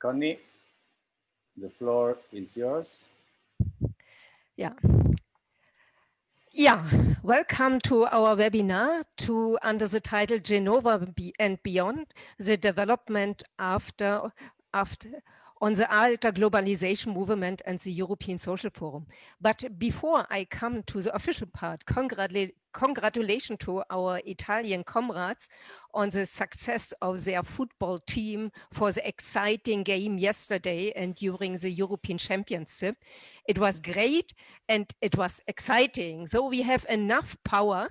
Connie, the floor is yours. Yeah. Yeah, welcome to our webinar to under the title Genova and Beyond, the development after, after on the Alter Globalization Movement and the European Social Forum. But before I come to the official part, congratulations congratulations to our Italian comrades on the success of their football team for the exciting game yesterday and during the European Championship. It was great and it was exciting. So we have enough power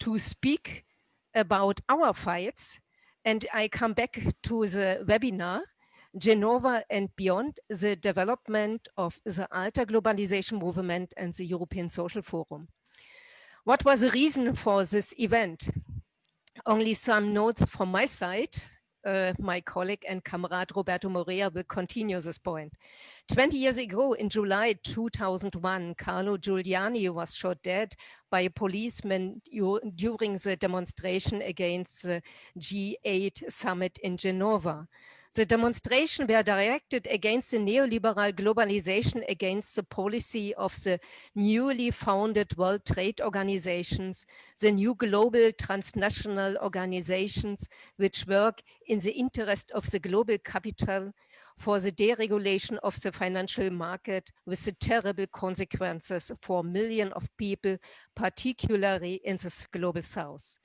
to speak about our fights. And I come back to the webinar Genova and beyond the development of the Alter globalization movement and the European Social Forum. What was the reason for this event? Only some notes from my side. Uh, my colleague and comrade Roberto Morea will continue this point. 20 years ago, in July 2001, Carlo Giuliani was shot dead by a policeman during the demonstration against the G8 summit in Genova. The demonstration were directed against the neoliberal globalization, against the policy of the newly founded World Trade Organizations, the new global transnational organizations which work in the interest of the global capital for the deregulation of the financial market with the terrible consequences for millions of people, particularly in the global south.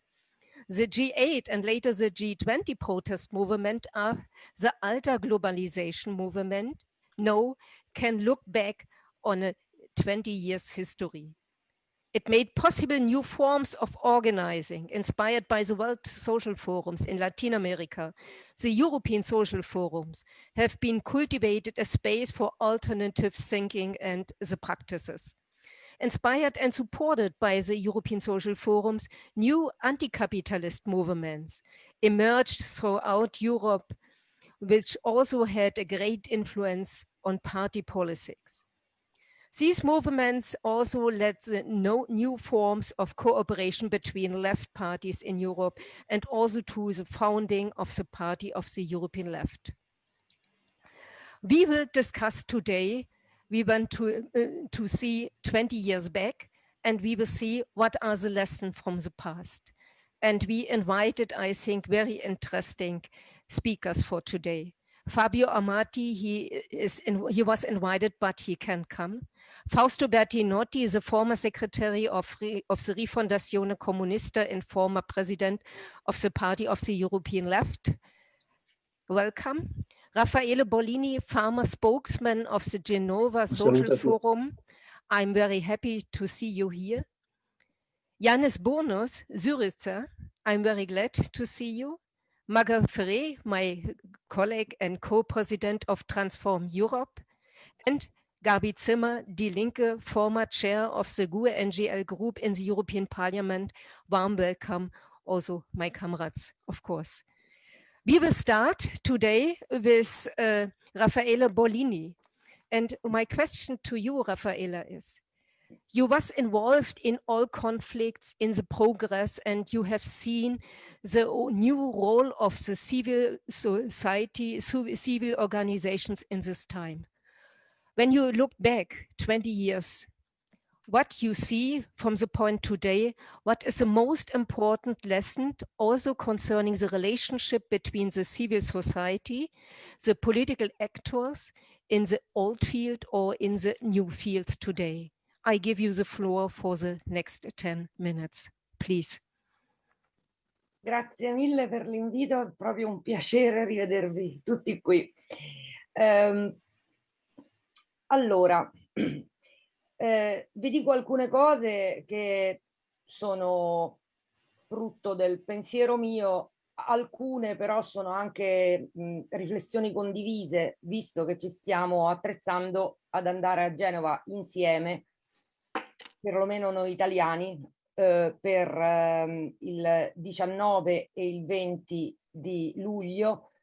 The G8 and later the G20 protest movement are the Alter globalization movement no can look back on a 20 years history. It made possible new forms of organizing inspired by the World Social Forums in Latin America. The European Social Forums have been cultivated a space for alternative thinking and the practices. Inspired and supported by the European social forums, new anti-capitalist movements emerged throughout Europe, which also had a great influence on party politics. These movements also led to no new forms of cooperation between left parties in Europe and also to the founding of the Party of the European Left. We will discuss today we want to, uh, to see 20 years back and we will see what are the lessons from the past. And we invited, I think, very interesting speakers for today. Fabio Amato, he, is in, he was invited, but he can come. Fausto Bertinotti is a former secretary of, of the Rifondazione Comunista and former president of the Party of the European Left. Welcome. Raffaele Bollini, farmer spokesman of the Genova Social Forum. I'm very happy to see you here. Janis Bournous, Syriza, I'm very glad to see you. Margot Ferré, my colleague and co-president of Transform Europe. And Gabi Zimmer, Die Linke, former chair of the GUE NGL group in the European Parliament. Warm welcome also my comrades, of course. We will start today with uh, Raffaele Bollini. And my question to you, Raffaele, is, you was involved in all conflicts in the progress and you have seen the new role of the civil society, civil organizations in this time. When you look back 20 years what you see from the point today, what is the most important lesson also concerning the relationship between the civil society, the political actors in the old field or in the new fields today. I give you the floor for the next 10 minutes, please. Grazie mille per l'invito, è proprio un piacere rivedervi tutti qui. Um, allora, Eh, vi dico alcune cose che sono frutto del pensiero mio, alcune però sono anche mh, riflessioni condivise, visto che ci stiamo attrezzando ad andare a Genova insieme, perlomeno noi italiani, eh, per eh, il 19 e il 20 di luglio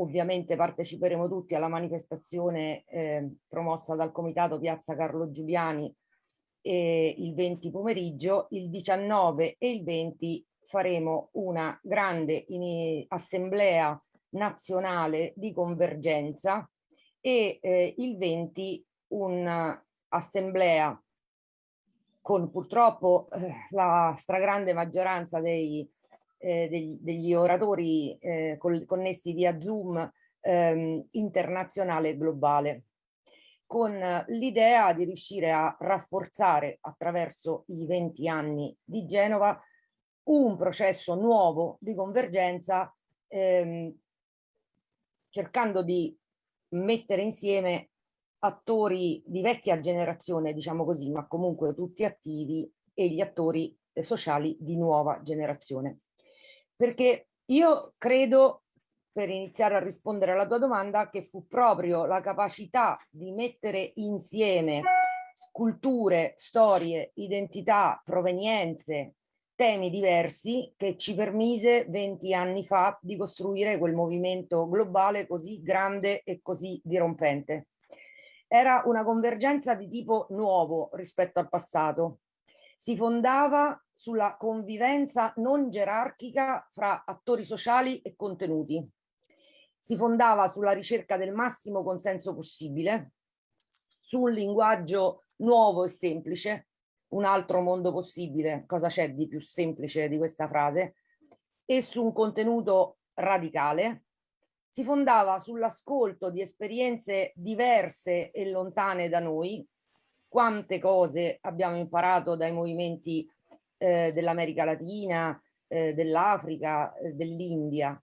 Ovviamente parteciperemo tutti alla manifestazione eh, promossa dal Comitato Piazza Carlo Giuliani eh, il 20 pomeriggio, il 19 e il 20 faremo una grande assemblea nazionale di convergenza e eh, il 20 un'assemblea con purtroppo eh, la stragrande maggioranza dei, eh, degli, degli, oratori eh, connessi via Zoom ehm, internazionale e globale con l'idea di riuscire a rafforzare attraverso i 20 anni di Genova un processo nuovo di convergenza ehm, cercando di mettere insieme attori di vecchia generazione, diciamo così, ma comunque tutti attivi e gli attori eh, sociali di nuova generazione. Perché io credo per iniziare a rispondere alla tua domanda, che fu proprio la capacità di mettere insieme culture, storie, identità, provenienze, temi diversi che ci permise 20 anni fa di costruire quel movimento globale così grande e così dirompente. Era una convergenza di tipo nuovo rispetto al passato. Si fondava sulla convivenza non gerarchica fra attori sociali e contenuti. Si fondava sulla ricerca del massimo consenso possibile, su un linguaggio nuovo e semplice, un altro mondo possibile, cosa c'è di più semplice di questa frase, e su un contenuto radicale, si fondava sull'ascolto di esperienze diverse e lontane da noi, quante cose abbiamo imparato dai movimenti eh, dell'America Latina, eh, dell'Africa, eh, dell'India,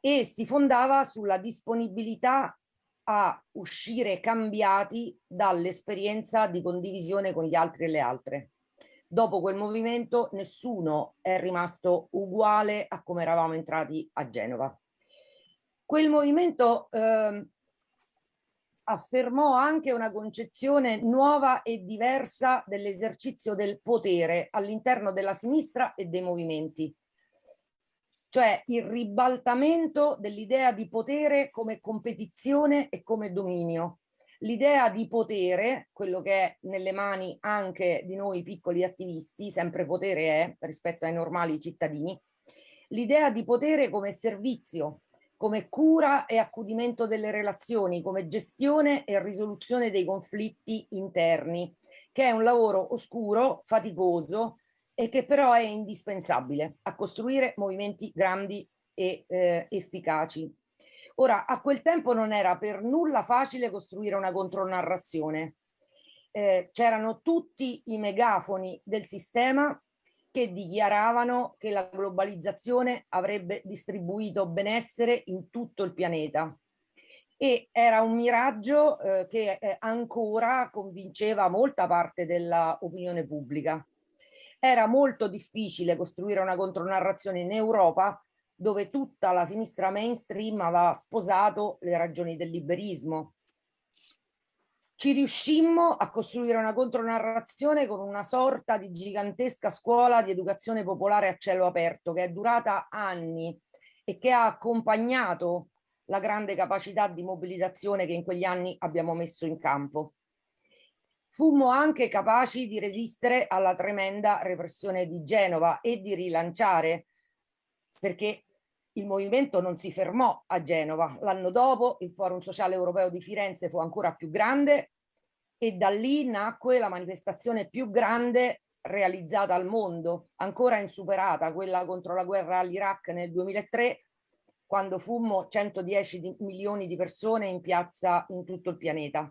e si fondava sulla disponibilità a uscire cambiati dall'esperienza di condivisione con gli altri e le altre. Dopo quel movimento nessuno è rimasto uguale a come eravamo entrati a Genova. Quel movimento eh, affermò anche una concezione nuova e diversa dell'esercizio del potere all'interno della sinistra e dei movimenti cioè il ribaltamento dell'idea di potere come competizione e come dominio. L'idea di potere, quello che è nelle mani anche di noi piccoli attivisti, sempre potere è rispetto ai normali cittadini, l'idea di potere come servizio, come cura e accudimento delle relazioni, come gestione e risoluzione dei conflitti interni, che è un lavoro oscuro, faticoso, e che però è indispensabile a costruire movimenti grandi e eh, efficaci. Ora, a quel tempo non era per nulla facile costruire una contronarrazione. Eh, C'erano tutti i megafoni del sistema che dichiaravano che la globalizzazione avrebbe distribuito benessere in tutto il pianeta. E era un miraggio eh, che eh, ancora convinceva molta parte dell'opinione pubblica era molto difficile costruire una contronarrazione in Europa dove tutta la sinistra mainstream aveva sposato le ragioni del liberismo. Ci riuscimmo a costruire una contronarrazione con una sorta di gigantesca scuola di educazione popolare a cielo aperto che è durata anni e che ha accompagnato la grande capacità di mobilitazione che in quegli anni abbiamo messo in campo. Fummo anche capaci di resistere alla tremenda repressione di Genova e di rilanciare, perché il movimento non si fermò a Genova. L'anno dopo il Forum Sociale Europeo di Firenze fu ancora più grande e da lì nacque la manifestazione più grande realizzata al mondo, ancora insuperata, quella contro la guerra all'Iraq nel 2003, quando fummo 110 milioni di persone in piazza in tutto il pianeta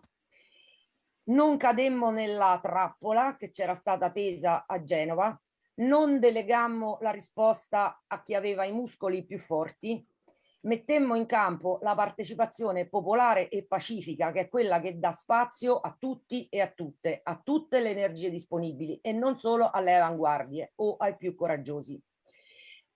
non cademmo nella trappola che c'era stata tesa a Genova, non delegammo la risposta a chi aveva i muscoli più forti, mettemmo in campo la partecipazione popolare e pacifica, che è quella che dà spazio a tutti e a tutte, a tutte le energie disponibili e non solo alle avanguardie o ai più coraggiosi.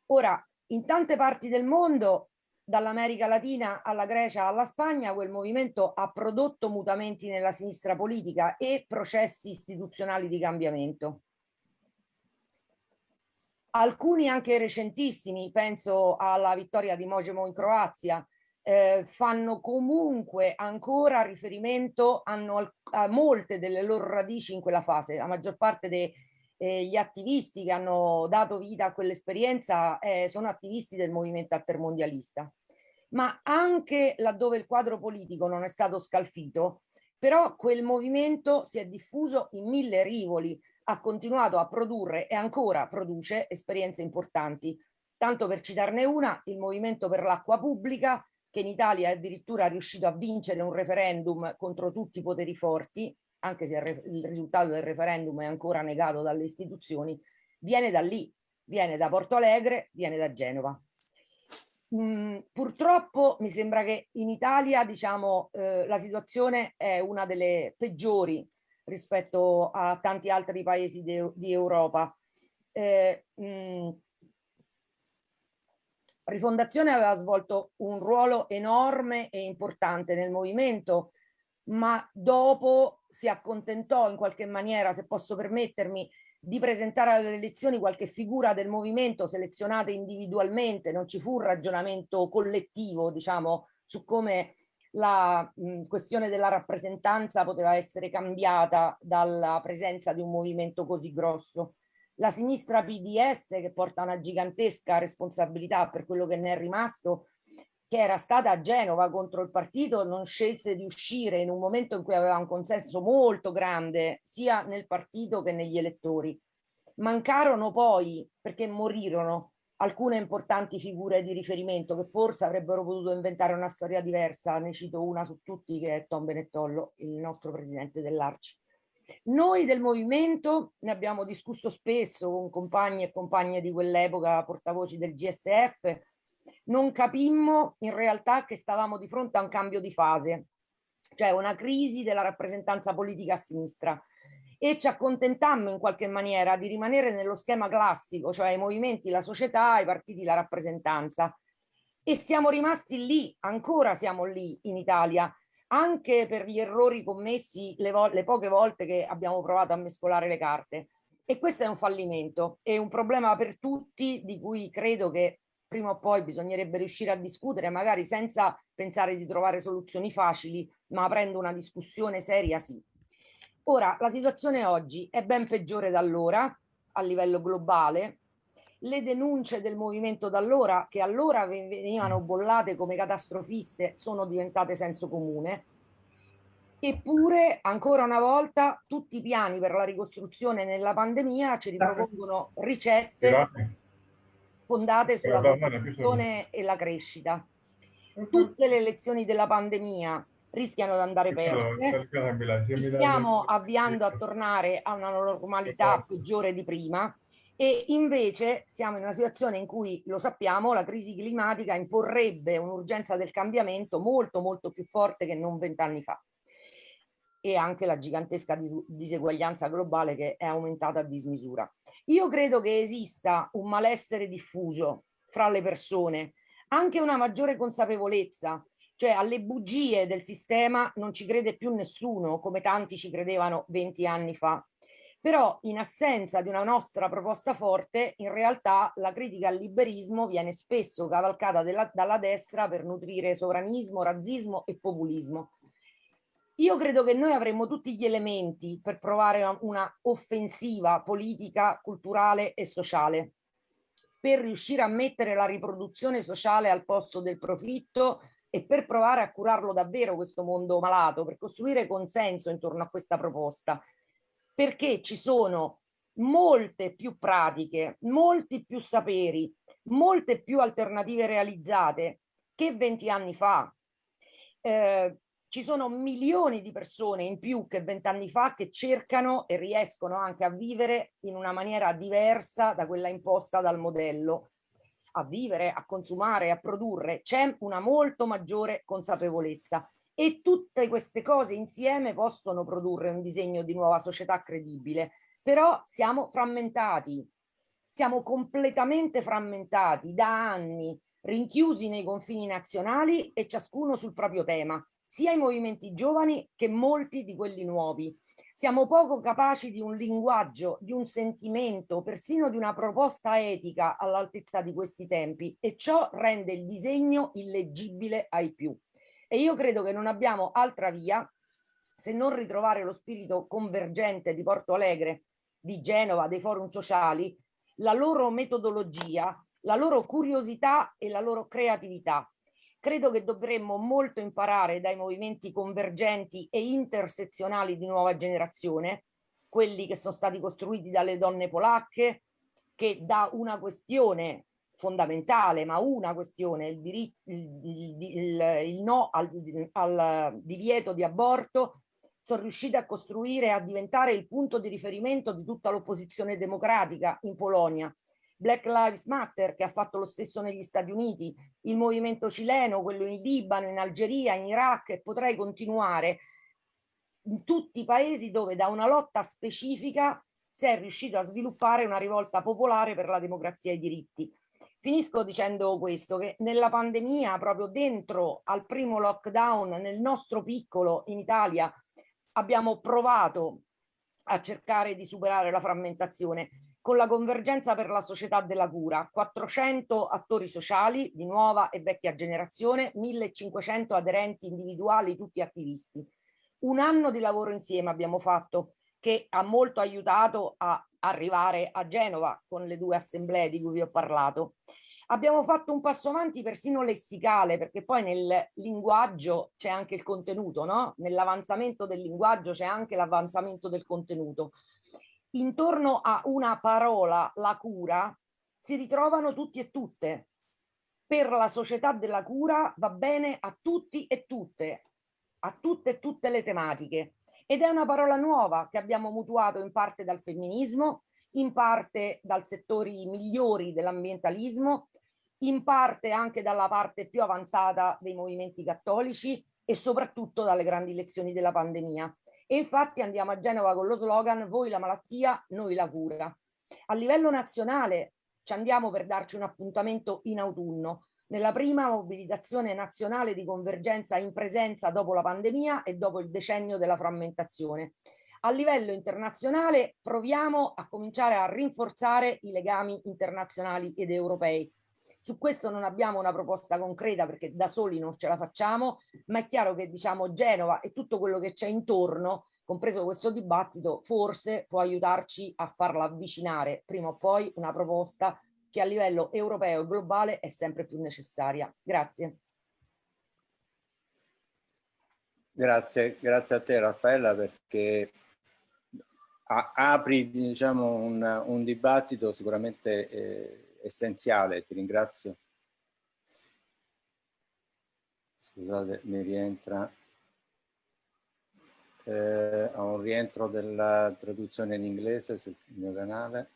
Ora, in tante parti del mondo dall'America Latina alla Grecia alla Spagna, quel movimento ha prodotto mutamenti nella sinistra politica e processi istituzionali di cambiamento. Alcuni anche recentissimi, penso alla vittoria di Mojemo in Croazia, eh, fanno comunque ancora riferimento, hanno a molte delle loro radici in quella fase. La maggior parte degli eh, attivisti che hanno dato vita a quell'esperienza eh, sono attivisti del movimento altermondialista. ma anche laddove il quadro politico non è stato scalfito, però quel movimento si è diffuso in mille rivoli, ha continuato a produrre e ancora produce esperienze importanti. Tanto per citarne una, il movimento per l'acqua pubblica, che in Italia è addirittura riuscito a vincere un referendum contro tutti i poteri forti, anche se il risultato del referendum è ancora negato dalle istituzioni, viene da lì, viene da Porto Alegre, viene da Genova. Mm, purtroppo mi sembra che in Italia diciamo, eh, la situazione è una delle peggiori rispetto a tanti altri paesi di Europa. Eh, mh, mm, Rifondazione aveva svolto un ruolo enorme e importante nel movimento, ma dopo si accontentò in qualche maniera, se posso permettermi, di presentare alle elezioni qualche figura del movimento selezionata individualmente, non ci fu un ragionamento collettivo, diciamo, su come la mh, questione della rappresentanza poteva essere cambiata dalla presenza di un movimento così grosso. La sinistra PDS, che porta una gigantesca responsabilità per quello che ne è rimasto, che era stata a Genova contro il partito, non scelse di uscire in un momento in cui aveva un consenso molto grande sia nel partito che negli elettori. Mancarono poi, perché morirono, alcune importanti figure di riferimento che forse avrebbero potuto inventare una storia diversa. Ne cito una su tutti che è Tom Benettollo, il nostro presidente dell'Arci. Noi del movimento ne abbiamo discusso spesso con compagni e compagne di quell'epoca, portavoci del GSF, non capimmo in realtà che stavamo di fronte a un cambio di fase, cioè una crisi della rappresentanza politica a sinistra e ci accontentammo in qualche maniera di rimanere nello schema classico, cioè i movimenti, la società, i partiti, la rappresentanza. E siamo rimasti lì, ancora siamo lì in Italia, anche per gli errori commessi le, le poche volte che abbiamo provato a mescolare le carte. E questo è un fallimento, è un problema per tutti di cui credo che prima o poi bisognerebbe riuscire a discutere, magari senza pensare di trovare soluzioni facili, ma aprendo una discussione seria sì. Ora, la situazione oggi è ben peggiore da allora, a livello globale. Le denunce del movimento da allora, che allora venivano bollate come catastrofiste, sono diventate senso comune. Eppure, ancora una volta, tutti i piani per la ricostruzione nella pandemia ci ripropongono ricette fondate sulla costruzione e la crescita. Tutte le lezioni della pandemia rischiano di andare perse, ci stiamo avviando a tornare a una normalità peggiore di prima e invece siamo in una situazione in cui, lo sappiamo, la crisi climatica imporrebbe un'urgenza del cambiamento molto molto più forte che non vent'anni fa. E anche la gigantesca diseguaglianza globale che è aumentata a dismisura. Io credo che esista un malessere diffuso fra le persone, anche una maggiore consapevolezza, cioè alle bugie del sistema non ci crede più nessuno, come tanti ci credevano 20 anni fa. Però in assenza di una nostra proposta forte, in realtà la critica al liberismo viene spesso cavalcata della, dalla destra per nutrire sovranismo, razzismo e populismo io credo che noi avremmo tutti gli elementi per provare una offensiva politica, culturale e sociale per riuscire a mettere la riproduzione sociale al posto del profitto e per provare a curarlo davvero questo mondo malato, per costruire consenso intorno a questa proposta, perché ci sono molte più pratiche, molti più saperi, molte più alternative realizzate che 20 anni fa. Eh, ci sono milioni di persone in più che vent'anni fa che cercano e riescono anche a vivere in una maniera diversa da quella imposta dal modello, a vivere, a consumare, a produrre. C'è una molto maggiore consapevolezza e tutte queste cose insieme possono produrre un disegno di nuova società credibile, però siamo frammentati, siamo completamente frammentati da anni, rinchiusi nei confini nazionali e ciascuno sul proprio tema sia i movimenti giovani che molti di quelli nuovi. Siamo poco capaci di un linguaggio, di un sentimento, persino di una proposta etica all'altezza di questi tempi e ciò rende il disegno illeggibile ai più. E io credo che non abbiamo altra via se non ritrovare lo spirito convergente di Porto Alegre, di Genova, dei forum sociali, la loro metodologia, la loro curiosità e la loro creatività credo che dovremmo molto imparare dai movimenti convergenti e intersezionali di nuova generazione, quelli che sono stati costruiti dalle donne polacche, che da una questione fondamentale, ma una questione, il, diritto, il, il, il no al, al divieto di aborto, sono riuscite a costruire, a diventare il punto di riferimento di tutta l'opposizione democratica in Polonia. Black Lives Matter che ha fatto lo stesso negli Stati Uniti, il movimento cileno, quello in Libano, in Algeria, in Iraq e potrei continuare in tutti i paesi dove da una lotta specifica si è riuscito a sviluppare una rivolta popolare per la democrazia e i diritti. Finisco dicendo questo, che nella pandemia, proprio dentro al primo lockdown, nel nostro piccolo in Italia, abbiamo provato a cercare di superare la frammentazione con la convergenza per la società della cura, 400 attori sociali di nuova e vecchia generazione, 1500 aderenti individuali, tutti attivisti. Un anno di lavoro insieme abbiamo fatto che ha molto aiutato a arrivare a Genova con le due assemblee di cui vi ho parlato. Abbiamo fatto un passo avanti persino lessicale, perché poi nel linguaggio c'è anche il contenuto, no? Nell'avanzamento del linguaggio c'è anche l'avanzamento del contenuto intorno a una parola, la cura, si ritrovano tutti e tutte. Per la società della cura va bene a tutti e tutte, a tutte e tutte le tematiche. Ed è una parola nuova che abbiamo mutuato in parte dal femminismo, in parte dal settori migliori dell'ambientalismo, in parte anche dalla parte più avanzata dei movimenti cattolici e soprattutto dalle grandi lezioni della pandemia. E infatti andiamo a Genova con lo slogan voi la malattia, noi la cura. A livello nazionale ci andiamo per darci un appuntamento in autunno, nella prima mobilitazione nazionale di convergenza in presenza dopo la pandemia e dopo il decennio della frammentazione. A livello internazionale proviamo a cominciare a rinforzare i legami internazionali ed europei su questo non abbiamo una proposta concreta perché da soli non ce la facciamo, ma è chiaro che diciamo Genova e tutto quello che c'è intorno, compreso questo dibattito, forse può aiutarci a farla avvicinare prima o poi una proposta che a livello europeo e globale è sempre più necessaria. Grazie. Grazie, grazie a te Raffaella perché apri diciamo, un, un dibattito sicuramente eh, essenziale, ti ringrazio. Scusate, mi rientra. Eh, ho un rientro della traduzione in inglese sul mio canale.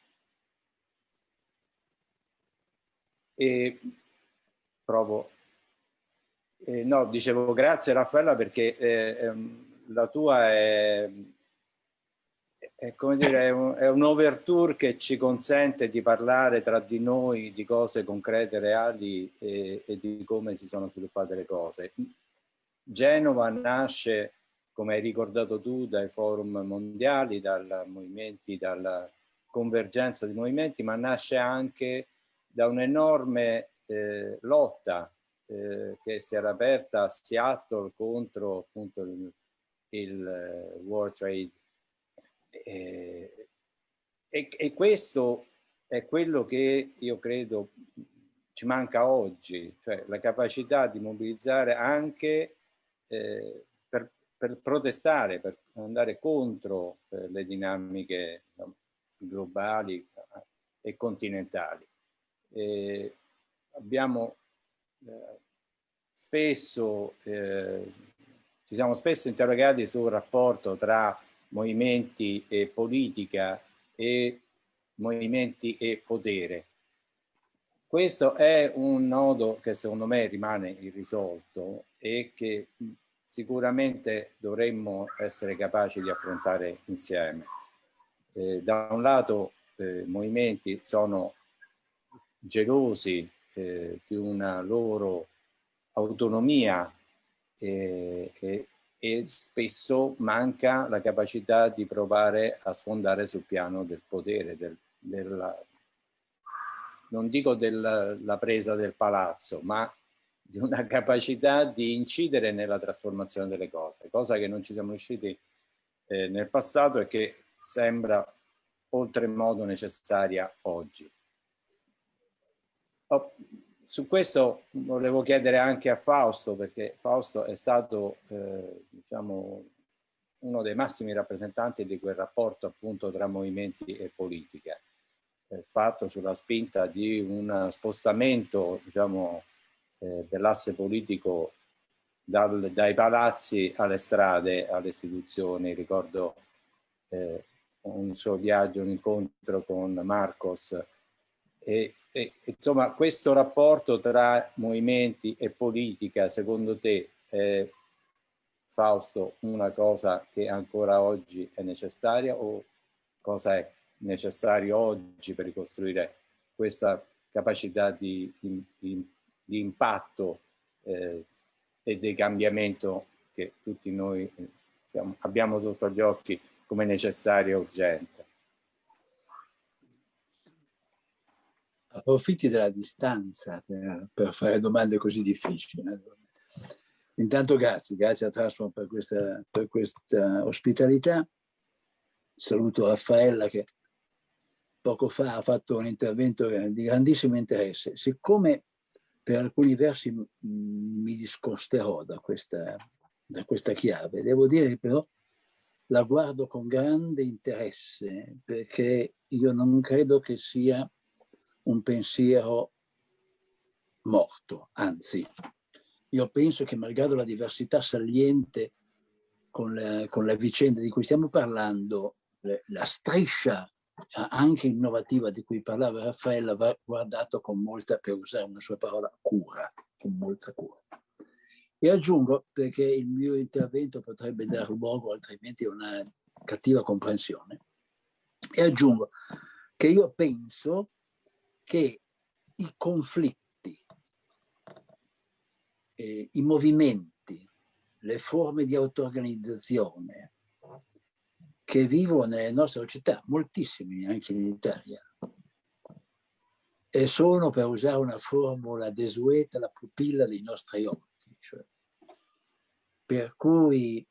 E provo. Eh, no, dicevo grazie Raffaella perché eh, ehm, la tua è è, come dire, è, un, è un che ci consente di parlare tra di noi di cose concrete, reali e, e di come si sono sviluppate le cose. Genova nasce, come hai ricordato tu, dai forum mondiali, dai movimenti, dalla convergenza di movimenti, ma nasce anche da un'enorme eh, lotta eh, che si era aperta a Seattle contro appunto il, il uh, World Trade eh, e, e, questo è quello che io credo ci manca oggi, cioè la capacità di mobilizzare anche eh, per, per, protestare, per andare contro eh, le dinamiche globali eh, e continentali. abbiamo eh, spesso, eh, ci siamo spesso interrogati sul rapporto tra movimenti e politica e movimenti e potere. Questo è un nodo che secondo me rimane irrisolto e che sicuramente dovremmo essere capaci di affrontare insieme. Eh, da un lato eh, movimenti sono gelosi eh, di una loro autonomia e, e spesso manca la capacità di provare a sfondare sul piano del potere, del, della, non dico della presa del palazzo, ma di una capacità di incidere nella trasformazione delle cose, cosa che non ci siamo riusciti eh, nel passato e che sembra oltremodo necessaria oggi. Oh, su questo volevo chiedere anche a Fausto, perché Fausto è stato eh, diciamo, uno dei massimi rappresentanti di quel rapporto appunto tra movimenti e politica, eh, fatto sulla spinta di un spostamento diciamo, eh, dell'asse politico dal, dai palazzi alle strade, alle istituzioni. Ricordo eh, un suo viaggio, un incontro con Marcos e, e, insomma questo rapporto tra movimenti e politica secondo te è Fausto una cosa che ancora oggi è necessaria o cosa è necessario oggi per ricostruire questa capacità di, di, di impatto eh, e di cambiamento che tutti noi eh, siamo, abbiamo sotto gli occhi come necessario e urgente. Approfitti della distanza per, per fare domande così difficili. Intanto grazie, grazie a Trasform per questa, per questa ospitalità. Saluto Raffaella che poco fa ha fatto un intervento di grandissimo interesse. Siccome per alcuni versi mi discosterò da questa, da questa chiave, devo dire però la guardo con grande interesse perché io non credo che sia un pensiero morto, anzi, io penso che malgrado la diversità saliente con la, con la vicenda di cui stiamo parlando, la striscia anche innovativa di cui parlava Raffaella va guardato con molta, per usare una sua parola, cura, con molta cura. E aggiungo, perché il mio intervento potrebbe dar luogo altrimenti a una cattiva comprensione, e aggiungo che io penso che i conflitti, eh, i movimenti, le forme di auto-organizzazione che vivono nelle nostre società, moltissimi anche in Italia, e sono, per usare una formula desueta, la pupilla dei nostri occhi cioè. Per cui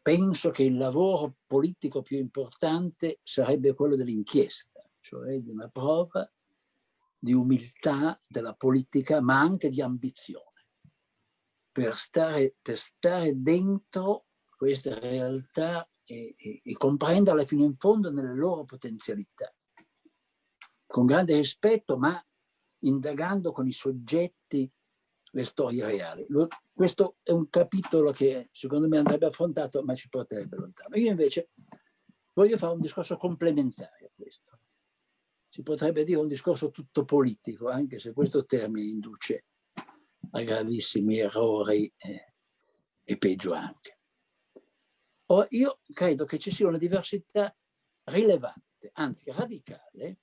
penso che il lavoro politico più importante sarebbe quello dell'inchiesta, cioè di una prova di umiltà della politica, ma anche di ambizione, per stare, per stare dentro queste realtà e, e, e comprenderle fino in fondo nelle loro potenzialità, con grande rispetto, ma indagando con i soggetti le storie reali. Lo, questo è un capitolo che secondo me andrebbe affrontato, ma ci porterebbe lontano. Io invece voglio fare un discorso complementare a questo. Si potrebbe dire un discorso tutto politico, anche se questo termine induce a gravissimi errori eh, e peggio anche. Or, io credo che ci sia una diversità rilevante, anzi radicale,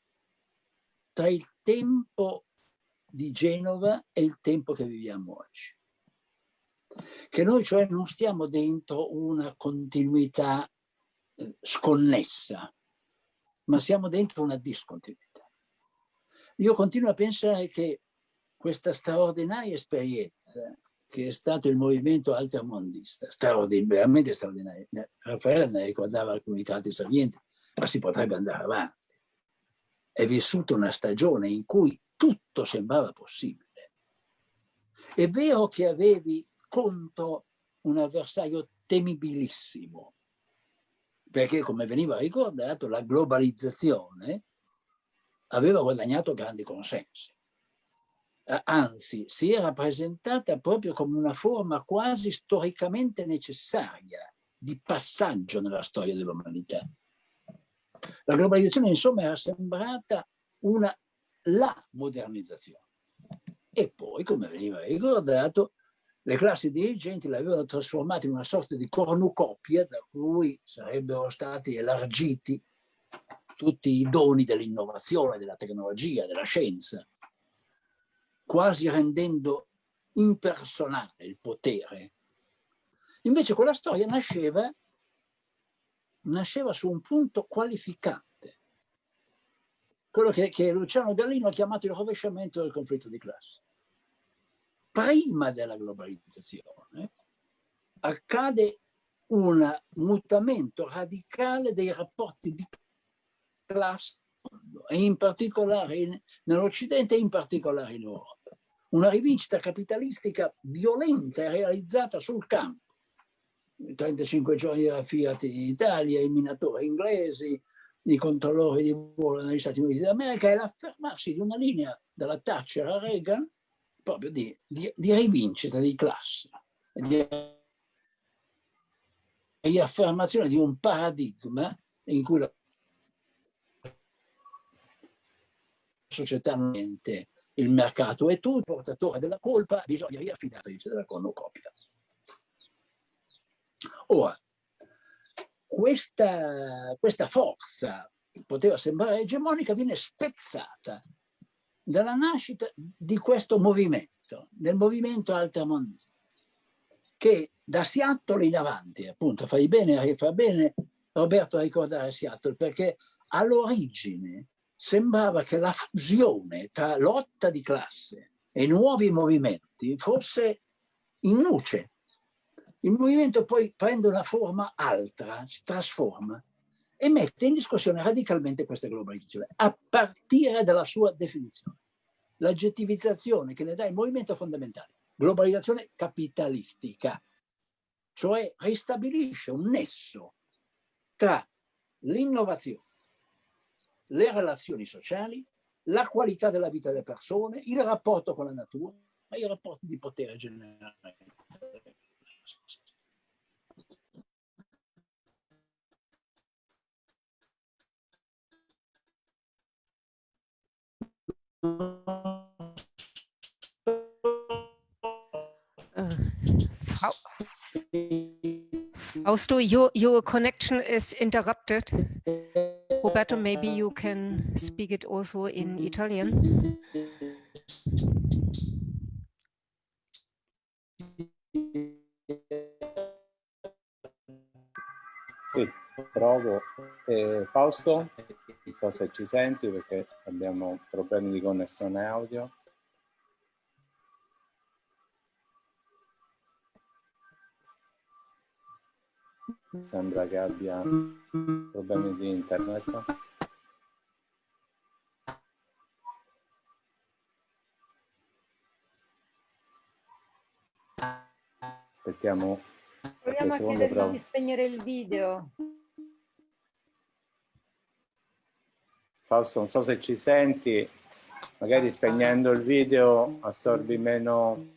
tra il tempo di Genova è il tempo che viviamo oggi. Che noi cioè non stiamo dentro una continuità eh, sconnessa, ma siamo dentro una discontinuità. Io continuo a pensare che questa straordinaria esperienza che è stato il movimento altermondista, straordin veramente straordinario, Raffaele ne ricordava alcuni tratti salienti, ma si potrebbe andare avanti. È vissuta una stagione in cui tutto sembrava possibile. È vero che avevi contro un avversario temibilissimo, perché come veniva ricordato la globalizzazione aveva guadagnato grandi consensi. Anzi, si era presentata proprio come una forma quasi storicamente necessaria di passaggio nella storia dell'umanità. La globalizzazione, insomma, era sembrata una la modernizzazione. E poi, come veniva ricordato, le classi dirigenti l'avevano trasformata in una sorta di cornucopia da cui sarebbero stati elargiti tutti i doni dell'innovazione, della tecnologia, della scienza, quasi rendendo impersonale il potere. Invece quella storia nasceva, nasceva su un punto qualificante quello che, che Luciano Gallino ha chiamato il rovesciamento del conflitto di classe. Prima della globalizzazione accade un mutamento radicale dei rapporti di classe in particolare nell'Occidente e in particolare in Europa. una rivincita capitalistica violenta realizzata sul campo. I 35 giorni della Fiat in Italia, i minatori inglesi, i controllori di volo negli Stati Uniti d'America e l'affermarsi di una linea dalla Thatcher a Reagan proprio di, di, di rivincita di classe, di, di affermazione di un paradigma in cui la società non mente il mercato è tu, il portatore della colpa, bisogna riaffidarsi della cornucopia. Ora, questa, questa forza poteva sembrare egemonica, viene spezzata dalla nascita di questo movimento, del movimento altermonista, che da Seattle in avanti, appunto, fai bene, fa bene Roberto a ricordare Seattle, perché all'origine sembrava che la fusione tra lotta di classe e nuovi movimenti fosse in luce. Il movimento poi prende una forma altra, si trasforma e mette in discussione radicalmente questa globalizzazione, a partire dalla sua definizione. L'aggettivizzazione che ne dà il movimento fondamentale, globalizzazione capitalistica, cioè ristabilisce un nesso tra l'innovazione le relazioni sociali, la qualità della vita delle persone, il rapporto con la natura e i rapporti di potere generale. Fausto, your, your connection is interrupted. Roberto, maybe you can speak it also in Italian. Sì, provo. Eh, Fausto, non so se ci senti perché abbiamo problemi di connessione audio. Sembra che abbia problemi di internet. Aspettiamo Proviamo a chiedergli di spegnere il video. Fausto, non so se ci senti, magari spegnendo il video assorbi meno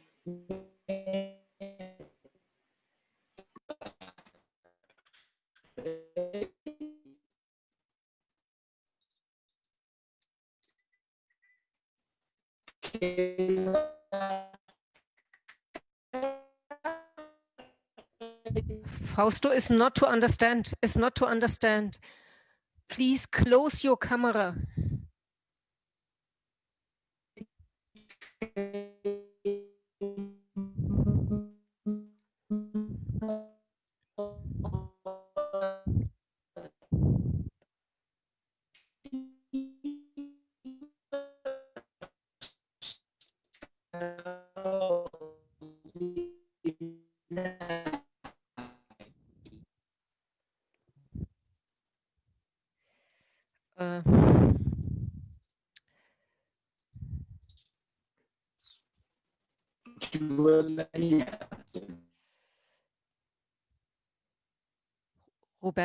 Fausto is not to understand, is not to understand. Please close your camera.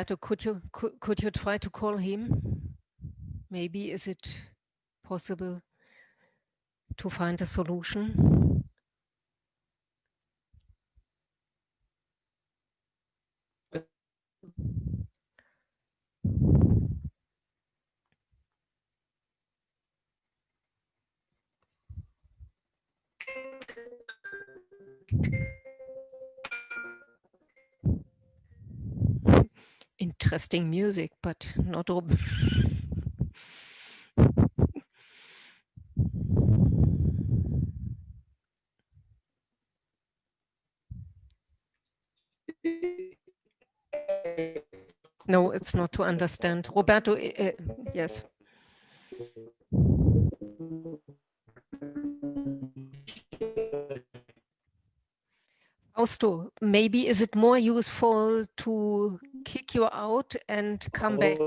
Roberto, could you could, could you try to call him? Maybe is it possible to find a solution? Interesting music, but not all. no, it's not to understand. Roberto, uh, yes. Fausto, maybe is it more useful to kick you out and come back.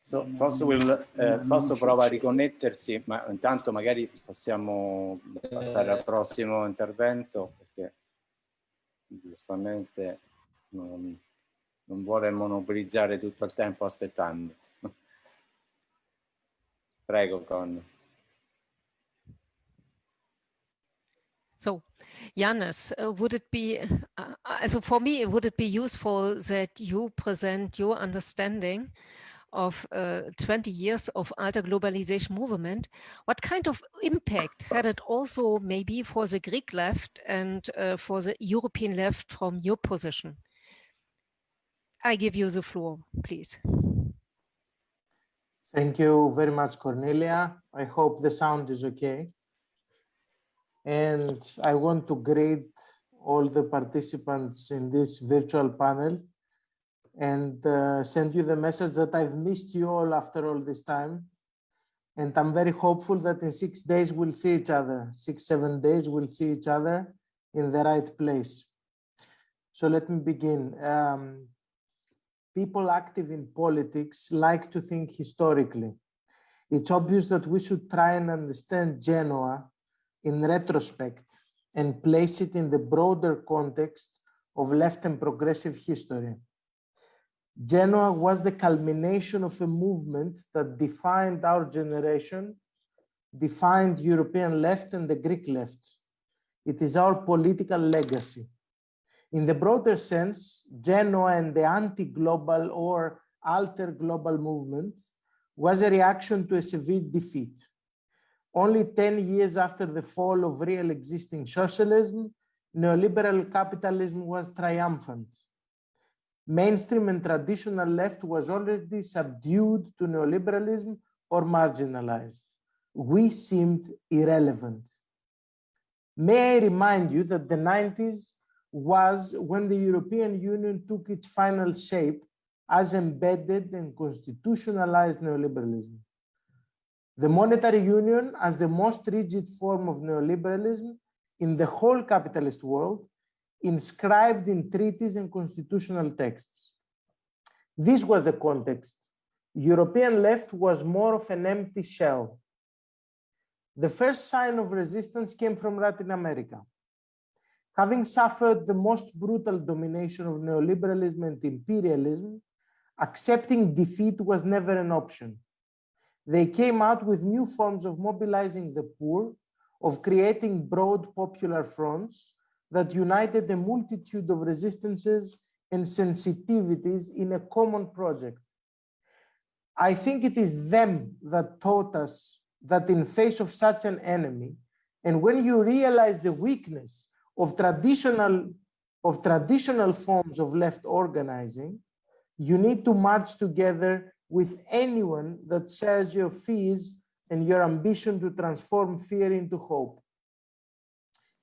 So, Fosso, will, eh, Fosso prova a riconnettersi, ma intanto magari possiamo passare al prossimo intervento, perché giustamente tutto il tempo aspettando. Prego, Con. So, Janis, uh, would it be, uh, uh, so for me, would it be useful that you present your understanding of uh, 20 years of alter globalization movement, what kind of impact had it also maybe for the Greek left and uh, for the European left from your position? I give you the floor, please. Thank you very much, Cornelia. I hope the sound is okay. And I want to greet all the participants in this virtual panel and uh, send you the message that I've missed you all after all this time. And I'm very hopeful that in six days we'll see each other, six, seven days we'll see each other in the right place. So let me begin. Um, people active in politics like to think historically. It's obvious that we should try and understand Genoa in retrospect and place it in the broader context of left and progressive history. Genoa was the culmination of a movement that defined our generation, defined European left and the Greek left. It is our political legacy. In the broader sense, Genoa and the anti-global or alter global movement was a reaction to a severe defeat. Only 10 years after the fall of real existing socialism, neoliberal capitalism was triumphant mainstream and traditional left was already subdued to neoliberalism or marginalized. We seemed irrelevant. May I remind you that the 90s was when the European Union took its final shape as embedded and constitutionalized neoliberalism. The monetary union as the most rigid form of neoliberalism in the whole capitalist world inscribed in treaties and constitutional texts. This was the context. European left was more of an empty shell. The first sign of resistance came from Latin America. Having suffered the most brutal domination of neoliberalism and imperialism, accepting defeat was never an option. They came out with new forms of mobilizing the poor, of creating broad popular fronts, that united a multitude of resistances and sensitivities in a common project. I think it is them that taught us that in face of such an enemy, and when you realize the weakness of traditional, of traditional forms of left organizing, you need to march together with anyone that shares your fears and your ambition to transform fear into hope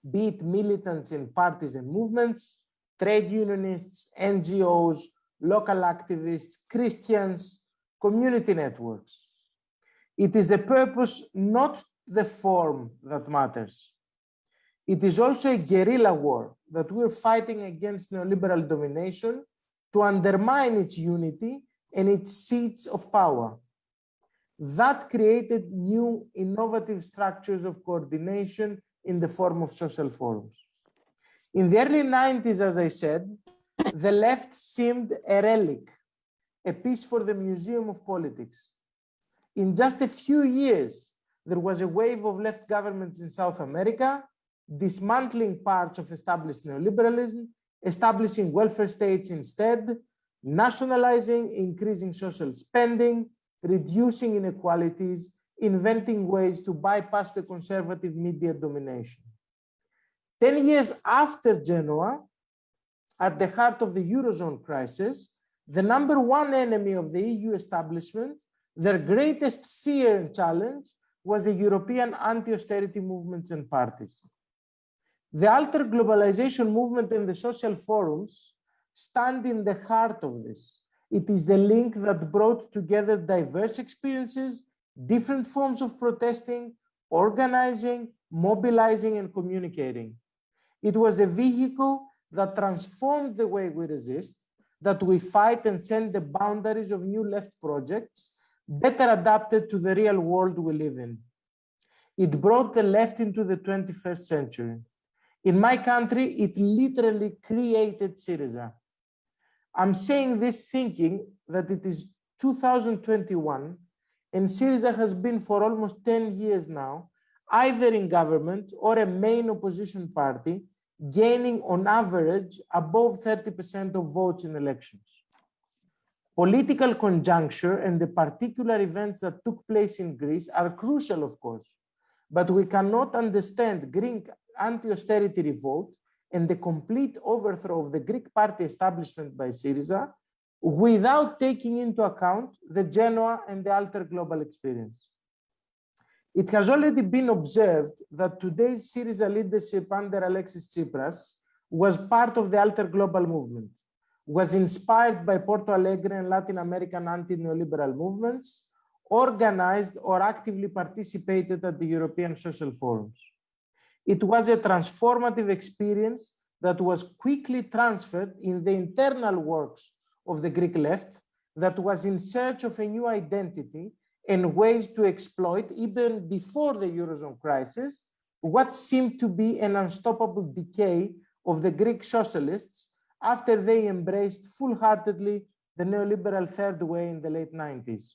be it militants in parties and movements, trade unionists, NGOs, local activists, Christians, community networks. It is the purpose, not the form that matters. It is also a guerrilla war that we're fighting against neoliberal domination to undermine its unity and its seats of power. That created new innovative structures of coordination in the form of social forums. In the early 90s, as I said, the left seemed a relic, a piece for the Museum of Politics. In just a few years, there was a wave of left governments in South America, dismantling parts of established neoliberalism, establishing welfare states instead, nationalizing, increasing social spending, reducing inequalities, inventing ways to bypass the conservative media domination. 10 years after Genoa, at the heart of the Eurozone crisis, the number one enemy of the EU establishment, their greatest fear and challenge was the European anti-austerity movements and parties. The alter globalization movement and the social forums stand in the heart of this. It is the link that brought together diverse experiences different forms of protesting, organizing, mobilizing, and communicating. It was a vehicle that transformed the way we resist, that we fight and send the boundaries of new left projects, better adapted to the real world we live in. It brought the left into the 21st century. In my country, it literally created Syriza. I'm saying this thinking that it is 2021 and Syriza has been for almost 10 years now, either in government or a main opposition party, gaining on average above 30% of votes in elections. Political conjuncture and the particular events that took place in Greece are crucial, of course, but we cannot understand Greek anti-austerity revolt and the complete overthrow of the Greek party establishment by Syriza without taking into account the Genoa and the Alter Global experience. It has already been observed that today's Syriza leadership under Alexis Tsipras was part of the Alter Global movement, was inspired by Porto Alegre and Latin American anti-neoliberal movements, organized or actively participated at the European social forums. It was a transformative experience that was quickly transferred in the internal works of the Greek left that was in search of a new identity and ways to exploit, even before the Eurozone crisis, what seemed to be an unstoppable decay of the Greek socialists after they embraced full-heartedly the neoliberal third way in the late 90s.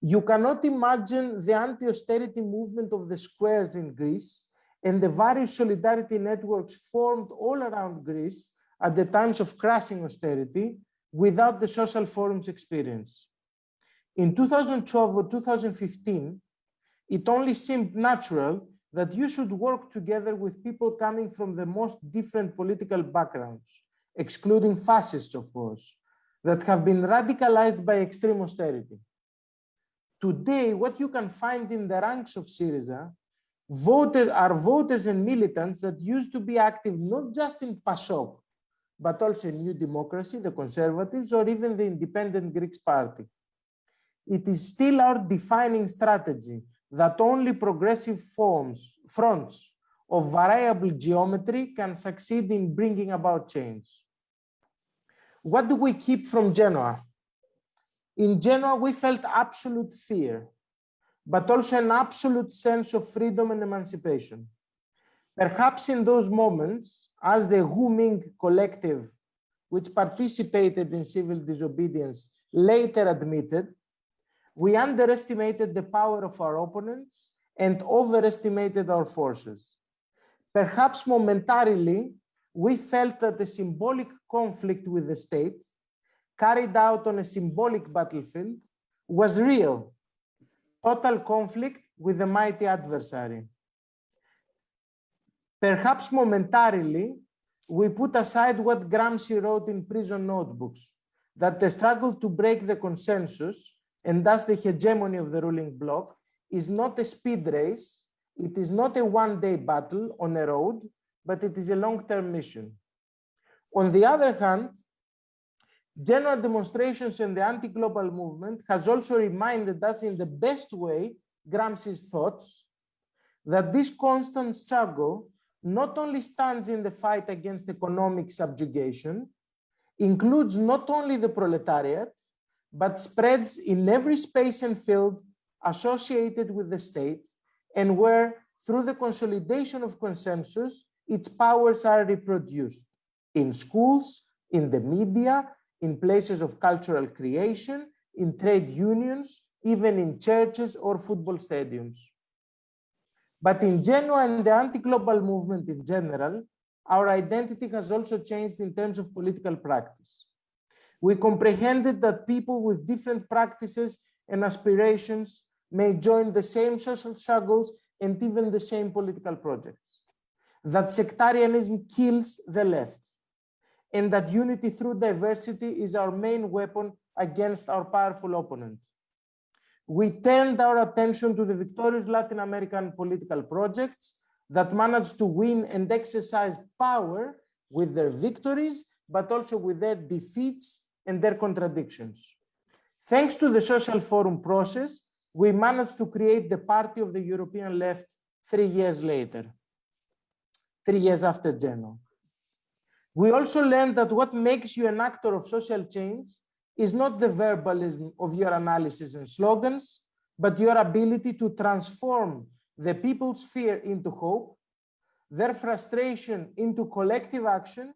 You cannot imagine the anti-austerity movement of the squares in Greece and the various solidarity networks formed all around Greece at the times of crashing austerity without the social forums experience. In 2012 or 2015, it only seemed natural that you should work together with people coming from the most different political backgrounds, excluding fascists, of course, that have been radicalized by extreme austerity. Today, what you can find in the ranks of Syriza voters are voters and militants that used to be active not just in PASOK, but also in New Democracy, the Conservatives, or even the Independent Greeks Party it is still our defining strategy that only progressive forms, fronts of variable geometry can succeed in bringing about change. What do we keep from Genoa? In Genoa, we felt absolute fear, but also an absolute sense of freedom and emancipation. Perhaps in those moments, as the Wu Ming collective, which participated in civil disobedience, later admitted, we underestimated the power of our opponents and overestimated our forces. Perhaps momentarily, we felt that the symbolic conflict with the state, carried out on a symbolic battlefield, was real. Total conflict with a mighty adversary. Perhaps momentarily, we put aside what Gramsci wrote in prison notebooks, that the struggle to break the consensus and thus the hegemony of the ruling bloc is not a speed race, it is not a one-day battle on a road, but it is a long-term mission. On the other hand, general demonstrations and the anti-global movement has also reminded us in the best way, Gramsci's thoughts, that this constant struggle not only stands in the fight against economic subjugation, includes not only the proletariat, but spreads in every space and field associated with the state and where, through the consolidation of consensus, its powers are reproduced in schools, in the media, in places of cultural creation, in trade unions, even in churches or football stadiums. But in Genoa and the anti-global movement in general, our identity has also changed in terms of political practice we comprehended that people with different practices and aspirations may join the same social struggles and even the same political projects. That sectarianism kills the left and that unity through diversity is our main weapon against our powerful opponent. We turned our attention to the victorious Latin American political projects that managed to win and exercise power with their victories, but also with their defeats and their contradictions. Thanks to the social forum process, we managed to create the party of the European left three years later, three years after Genoa. We also learned that what makes you an actor of social change is not the verbalism of your analysis and slogans, but your ability to transform the people's fear into hope, their frustration into collective action,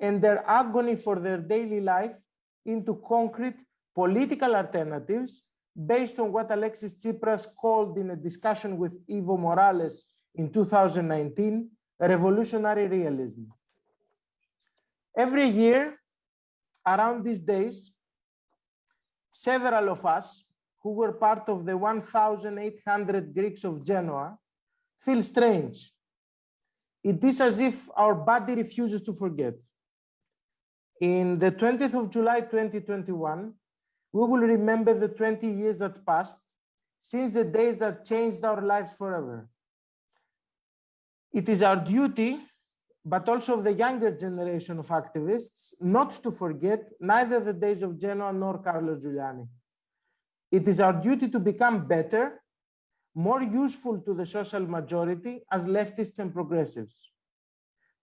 and their agony for their daily life into concrete political alternatives based on what Alexis Tsipras called in a discussion with Evo Morales in 2019, revolutionary realism. Every year, around these days, several of us who were part of the 1,800 Greeks of Genoa feel strange. It is as if our body refuses to forget. In the 20th of July 2021, we will remember the 20 years that passed since the days that changed our lives forever. It is our duty, but also of the younger generation of activists, not to forget neither the days of Genoa nor Carlo Giuliani. It is our duty to become better, more useful to the social majority as leftists and progressives,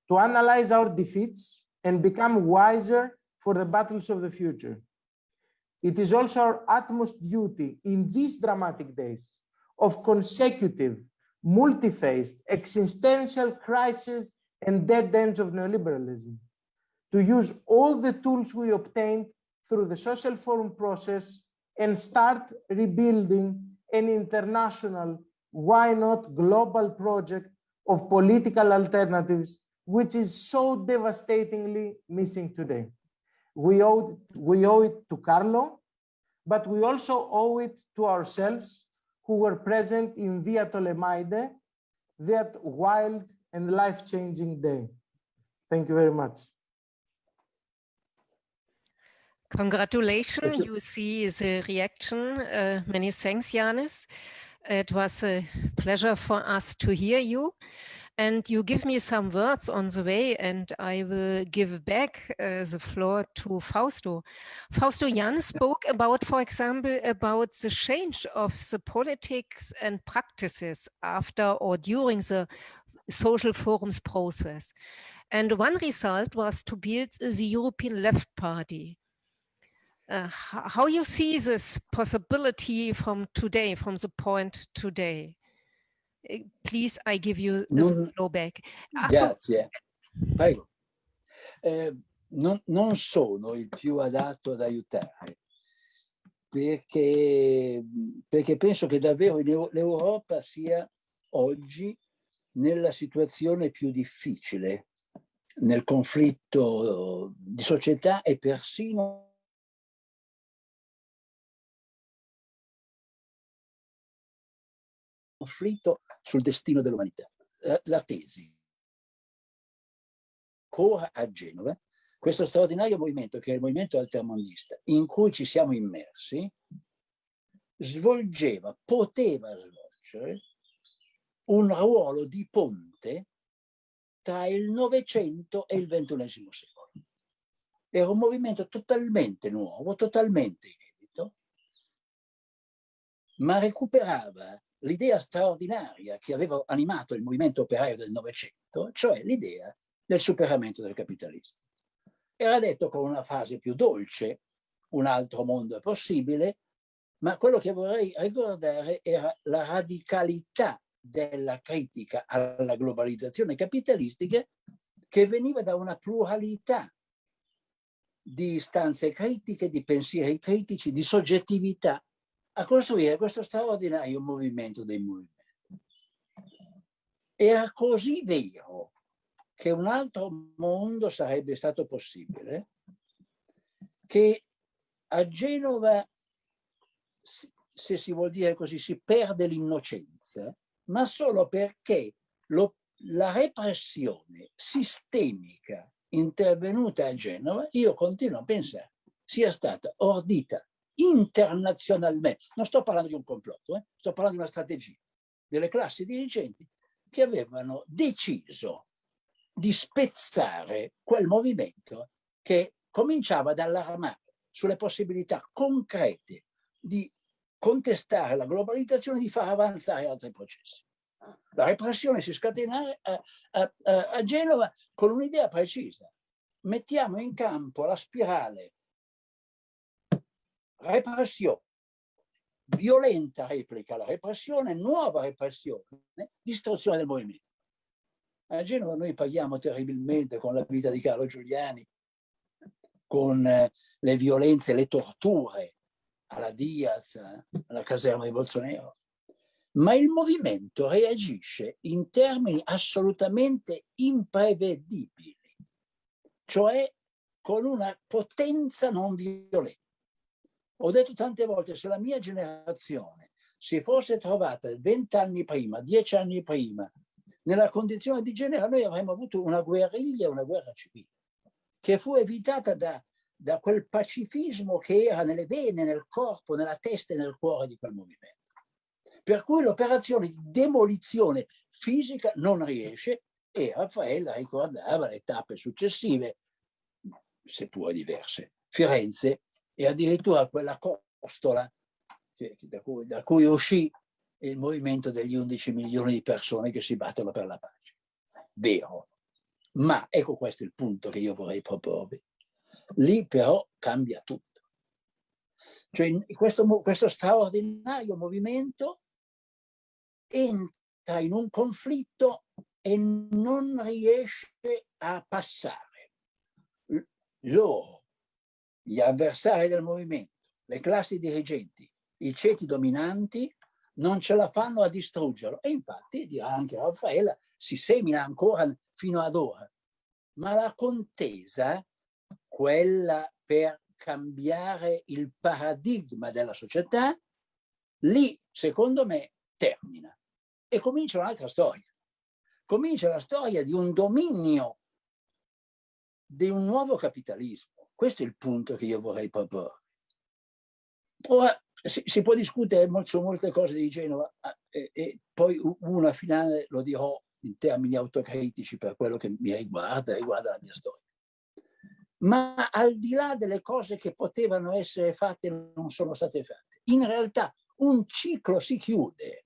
to analyze our defeats and become wiser for the battles of the future. It is also our utmost duty in these dramatic days of consecutive, multi-phased, existential crisis and dead ends of neoliberalism to use all the tools we obtained through the social forum process and start rebuilding an international, why not global project of political alternatives, which is so devastatingly missing today. We owe, we owe it to Carlo, but we also owe it to ourselves who were present in Via Tolemaide that wild and life-changing day. Thank you very much. Congratulations, you. you see the reaction. Uh, many thanks, Janis. It was a pleasure for us to hear you and you give me some words on the way and I will give back uh, the floor to Fausto. Fausto Jan spoke about, for example, about the change of the politics and practices after or during the social forums process. And one result was to build the European Left Party. Uh, how you see this possibility from today, from the point today? Eh, please, I give you non, the flow back. Ah, grazie. Prego. Eh, non, non, sono il più adatto ad aiutare perché, perché penso che davvero l'Europa sia oggi nella situazione più difficile nel conflitto di società e persino conflitto sul destino dell'umanità. Eh, la tesi. Ancora a Genova, questo straordinario movimento che è il movimento altermondista in cui ci siamo immersi, svolgeva, poteva svolgere un ruolo di ponte tra il Novecento e il XXI secolo. Era un movimento totalmente nuovo, totalmente inedito, ma recuperava l'idea straordinaria che aveva animato il movimento operaio del Novecento, cioè l'idea del superamento del capitalismo. Era detto con una frase più dolce, un altro mondo è possibile, ma quello che vorrei ricordare era la radicalità della critica alla globalizzazione capitalistica che veniva da una pluralità di istanze critiche, di pensieri critici, di soggettività a costruire questo straordinario movimento dei movimenti. Era così vero che un altro mondo sarebbe stato possibile che a Genova, se si vuol dire così, si perde l'innocenza, ma solo perché lo, la repressione sistemica intervenuta a Genova, io continuo a pensare, sia stata ordita internazionalmente, non sto parlando di un complotto, eh? sto parlando di una strategia delle classi dirigenti che avevano deciso di spezzare quel movimento che cominciava ad allarmare sulle possibilità concrete di contestare la globalizzazione di far avanzare altri processi. La repressione si scatena a, a, a Genova con un'idea precisa. Mettiamo in campo la spirale repressione, violenta replica alla repressione, nuova repressione, distruzione del movimento. A Genova noi paghiamo terribilmente con la vita di Carlo Giuliani, con eh, le violenze, le torture alla Diaz, alla caserma di Bolsonaro. Ma il movimento reagisce in termini assolutamente imprevedibili, cioè con una potenza non violenta. Ho detto tante volte, se la mia generazione si fosse trovata vent'anni prima, dieci anni prima, nella condizione di genere, noi avremmo avuto una guerriglia, una guerra civile, che fu evitata da, da quel pacifismo che era nelle vene, nel corpo, nella testa e nel cuore di quel movimento. Per cui l'operazione di demolizione fisica non riesce e Raffaella ricordava le tappe successive, seppur diverse. Firenze e addirittura quella costola da cui, da cui uscì il movimento degli 11 milioni di persone che si battono per la pace. Vero. Ma ecco questo è il punto che io vorrei proporvi. Lì però cambia tutto. Cioè questo, questo straordinario movimento entra in un conflitto e non riesce a passare. Loro, gli avversari del movimento, le classi dirigenti, i ceti dominanti, non ce la fanno a distruggerlo. E infatti, dirà anche Raffaella, si semina ancora fino ad ora. Ma la contesa, quella per cambiare il paradigma della società, lì, secondo me, termina. E comincia un'altra storia. Comincia la storia di un dominio, di un nuovo capitalismo. Questo è il punto che io vorrei proporre. Ora, si, si, può discutere su molte cose di Genova e, e, poi una finale lo dirò in termini autocritici per quello che mi riguarda, riguarda la mia storia. Ma al di là delle cose che potevano essere fatte non sono state fatte, in realtà un ciclo si chiude.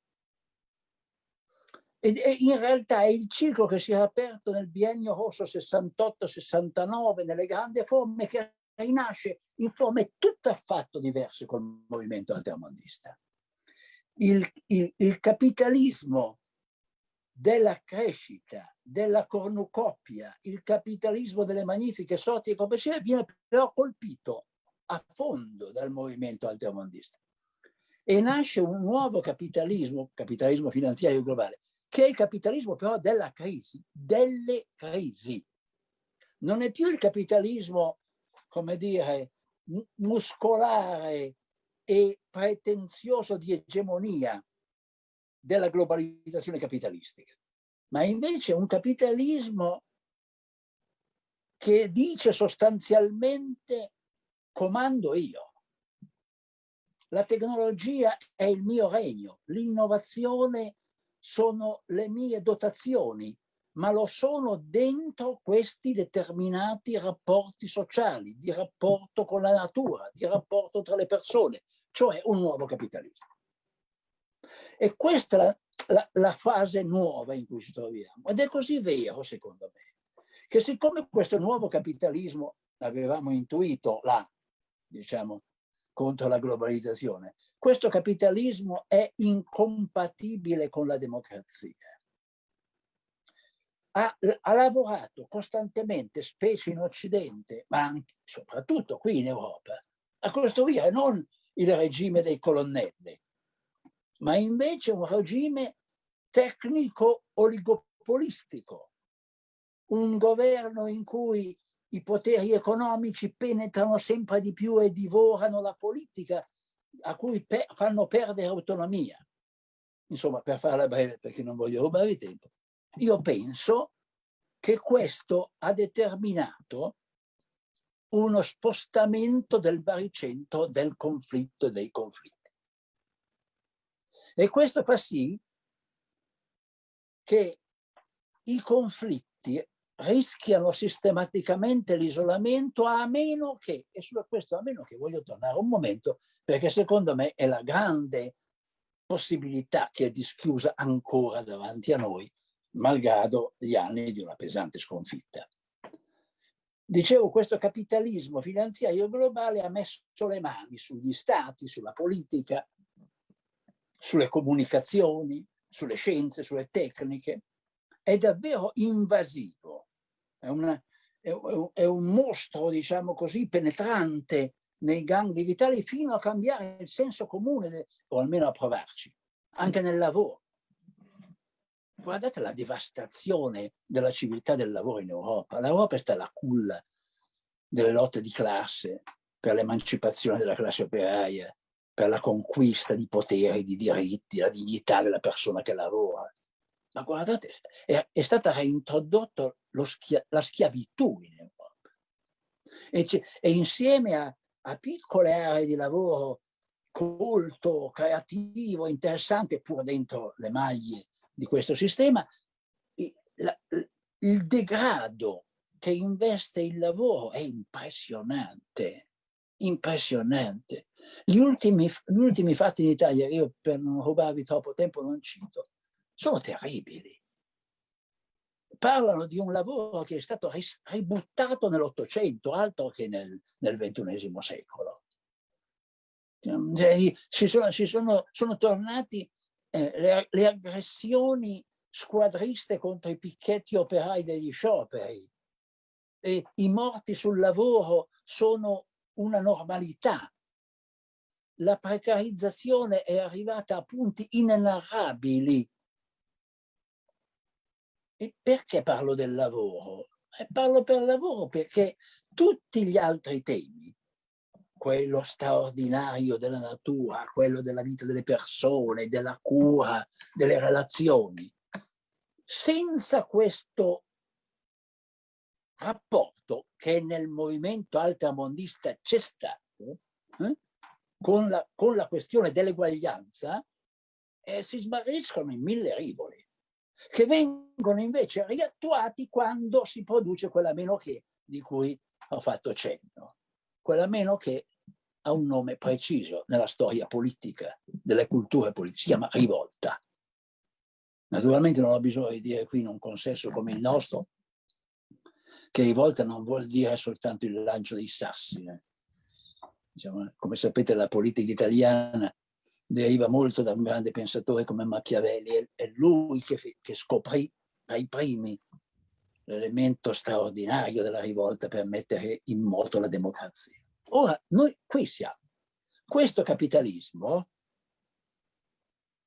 E, e in realtà è il ciclo che si è aperto nel biennio rosso 68-69 nelle grandi forme che rinasce in forme tutt'affatto diverse col movimento altermondista. Il, il, il capitalismo della crescita, della cornucopia, il capitalismo delle magnifiche sorti e complessive viene però colpito a fondo dal movimento altermondista. E nasce un nuovo capitalismo, capitalismo finanziario globale, che è il capitalismo però della crisi, delle crisi. Non è più il capitalismo come dire, muscolare e pretenzioso di egemonia della globalizzazione capitalistica, ma invece un capitalismo che dice sostanzialmente comando io. La tecnologia è il mio regno, l'innovazione sono le mie dotazioni, ma lo sono dentro questi determinati rapporti sociali, di rapporto con la natura, di rapporto tra le persone, cioè un nuovo capitalismo. E questa è la, la, la fase nuova in cui ci troviamo. Ed è così vero, secondo me, che siccome questo nuovo capitalismo l'avevamo intuito là, diciamo, contro la globalizzazione, questo capitalismo è incompatibile con la democrazia ha, ha, lavorato costantemente, specie in Occidente, ma anche, soprattutto qui in Europa, a costruire non il regime dei colonnelli, ma invece un regime tecnico-oligopolistico, un governo in cui i poteri economici penetrano sempre di più e divorano la politica, a cui pe fanno perdere autonomia. Insomma, per farla breve, perché non voglio rubare tempo, io penso che questo ha determinato uno spostamento del baricentro del conflitto e dei conflitti. E questo fa sì che i conflitti rischiano sistematicamente l'isolamento a meno che, e su questo a meno che voglio tornare un momento, perché secondo me è la grande possibilità che è dischiusa ancora davanti a noi, malgrado gli anni di una pesante sconfitta. Dicevo, questo capitalismo finanziario globale ha messo le mani sugli stati, sulla politica, sulle comunicazioni, sulle scienze, sulle tecniche. È davvero invasivo. È, una, è, è un mostro, diciamo così, penetrante nei gangli vitali fino a cambiare il senso comune, o almeno a provarci, anche nel lavoro. Guardate la devastazione della civiltà del lavoro in Europa. L'Europa è stata la culla delle lotte di classe per l'emancipazione della classe operaia, per la conquista di poteri, di diritti, la dignità della persona che lavora. Ma guardate, è, è stata reintrodotta schia, la schiavitù in Europa. E, e insieme a, a piccole aree di lavoro colto, creativo, interessante, pur dentro le maglie di questo sistema, il, il degrado che investe il lavoro è impressionante, impressionante. Gli ultimi, gli ultimi fatti in Italia, io per non rubarvi troppo tempo non cito, sono terribili. Parlano di un lavoro che è stato ributtato nell'Ottocento, altro che nel, nel XXI secolo. Cioè, ci sono, ci sono, sono tornati eh, le, le aggressioni squadriste contro i picchetti operai degli scioperi. E I morti sul lavoro sono una normalità. La precarizzazione è arrivata a punti inenarrabili. E perché parlo del lavoro? E parlo per lavoro perché tutti gli altri temi quello straordinario della natura, quello della vita delle persone, della cura, delle relazioni. Senza questo rapporto che nel movimento altramondista c'è stato, eh, con, la, con, la, questione dell'eguaglianza, eh, si smarriscono in mille rivoli, che vengono invece riattuati quando si produce quella meno che di cui ho fatto cenno. Quella meno che ha un nome preciso nella storia politica, delle culture politiche, si chiama rivolta. Naturalmente non ho bisogno di dire qui in un consesso come il nostro che rivolta non vuol dire soltanto il lancio dei sassi. Eh. Diciamo, come sapete la politica italiana deriva molto da un grande pensatore come Machiavelli, è lui che, che scoprì tra i primi l'elemento straordinario della rivolta per mettere in moto la democrazia. Ora, noi qui siamo. Questo capitalismo,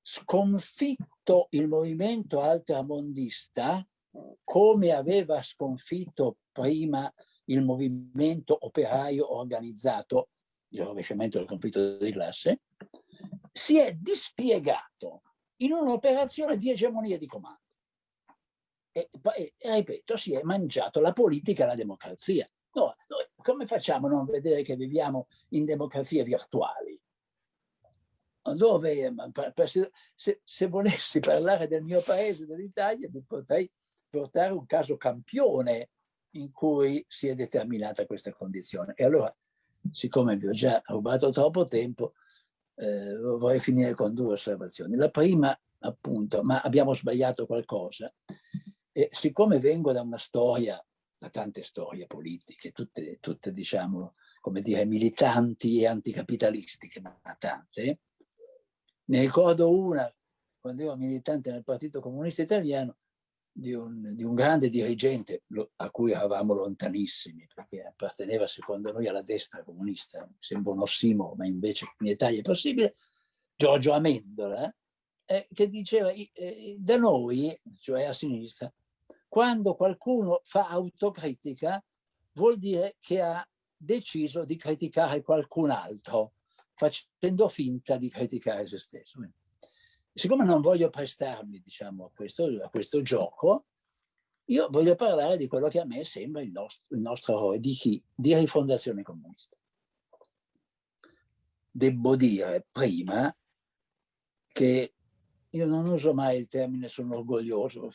sconfitto il movimento altramondista, come aveva sconfitto prima il movimento operaio organizzato, il rovesciamento del conflitto di classe, si è dispiegato in un'operazione di egemonia di comando. E, e, ripeto, si è mangiato la politica e la democrazia. No, noi come facciamo a non vedere che viviamo in democrazie virtuali? Dove, se, se volessi parlare del mio paese, dell'Italia, vi potrei portare un caso campione in cui si è determinata questa condizione. E allora, siccome vi ho già rubato troppo tempo, eh, vorrei finire con due osservazioni. La prima, appunto, ma abbiamo sbagliato qualcosa. E siccome vengo da una storia da tante storie politiche, tutte, tutte diciamo, come dire, militanti e anticapitalistiche, ma tante. Ne ricordo una, quando ero militante nel Partito Comunista Italiano, di un, di un grande dirigente a cui eravamo lontanissimi, perché apparteneva secondo noi alla destra comunista, sembra un ossimoro, ma invece in Italia è possibile, Giorgio Amendola, eh, che diceva, eh, da noi, cioè a sinistra, quando qualcuno fa autocritica vuol dire che ha deciso di criticare qualcun altro, facendo finta di criticare se stesso. Siccome non voglio prestarmi diciamo, a, questo, a questo gioco, io voglio parlare di quello che a me sembra il nostro, il nostro errore, di chi? Di rifondazione comunista. Devo dire prima che io non uso mai il termine sono orgoglioso,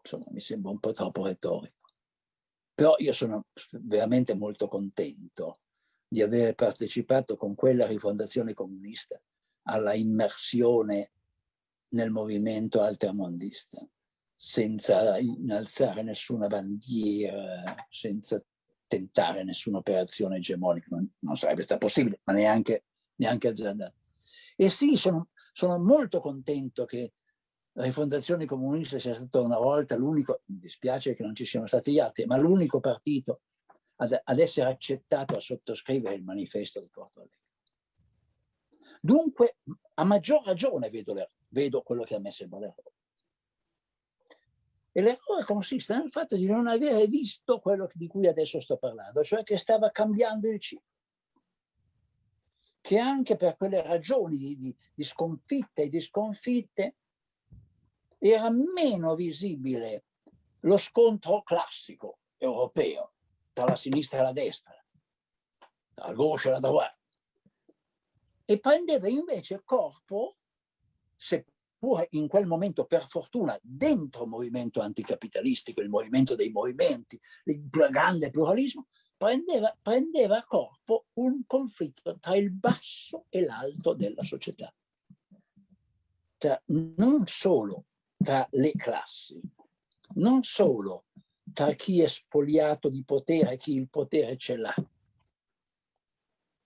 insomma mi sembra un po' troppo retorico. Però io sono veramente molto contento di aver partecipato con quella rifondazione comunista alla immersione nel movimento altermondista, senza innalzare nessuna bandiera, senza tentare nessuna operazione egemonica, non, non sarebbe stato possibile, ma neanche, neanche azzardato. E sì, sono, sono molto contento che la rifondazione comunista sia stata una volta l'unico, mi dispiace che non ci siano stati gli altri, ma l'unico partito ad, ad, essere accettato a sottoscrivere il manifesto di Porto Alegre. Dunque, a maggior ragione vedo, vedo quello che ha messo il l'errore. E l'errore consiste nel fatto di non avere visto quello di cui adesso sto parlando, cioè che stava cambiando il ciclo. Che anche per quelle ragioni di, di, di e di sconfitte era meno visibile lo scontro classico europeo tra la sinistra e la destra, tra la gauche e la droite, e prendeva invece corpo, seppure in quel momento per fortuna dentro il movimento anticapitalistico, il movimento dei movimenti, il grande pluralismo, prendeva, prendeva corpo un conflitto tra il basso e l'alto della società. Tra, non solo tra le classi, non solo tra chi è spoliato di potere e chi il potere ce l'ha,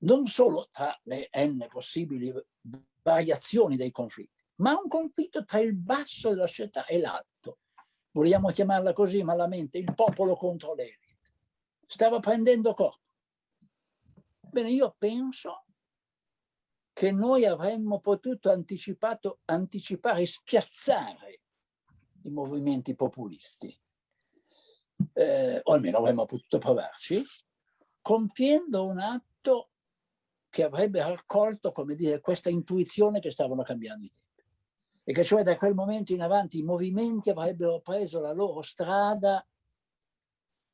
non solo tra le n possibili variazioni dei conflitti, ma un conflitto tra il basso della società e l'alto. Vogliamo chiamarla così malamente, il popolo contro l'elite. Stava prendendo corpo. Bene, io penso che noi avremmo potuto anticipare spiazzare i movimenti populisti, eh, o almeno avremmo potuto provarci, compiendo un atto che avrebbe raccolto, come dire, questa intuizione che stavano cambiando i tempi. E che cioè da quel momento in avanti i movimenti avrebbero preso la loro strada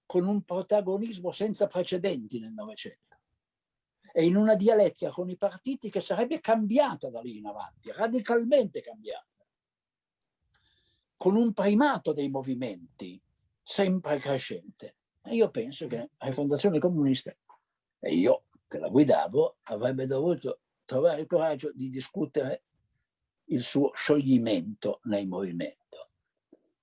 con un protagonismo senza precedenti nel Novecento e in una dialettica con i partiti che sarebbe cambiata da lì in avanti, radicalmente cambiata con un primato dei movimenti sempre crescente. E io penso che la Fondazione Comunista, e io che la guidavo, avrebbe dovuto trovare il coraggio di discutere il suo scioglimento nel movimento,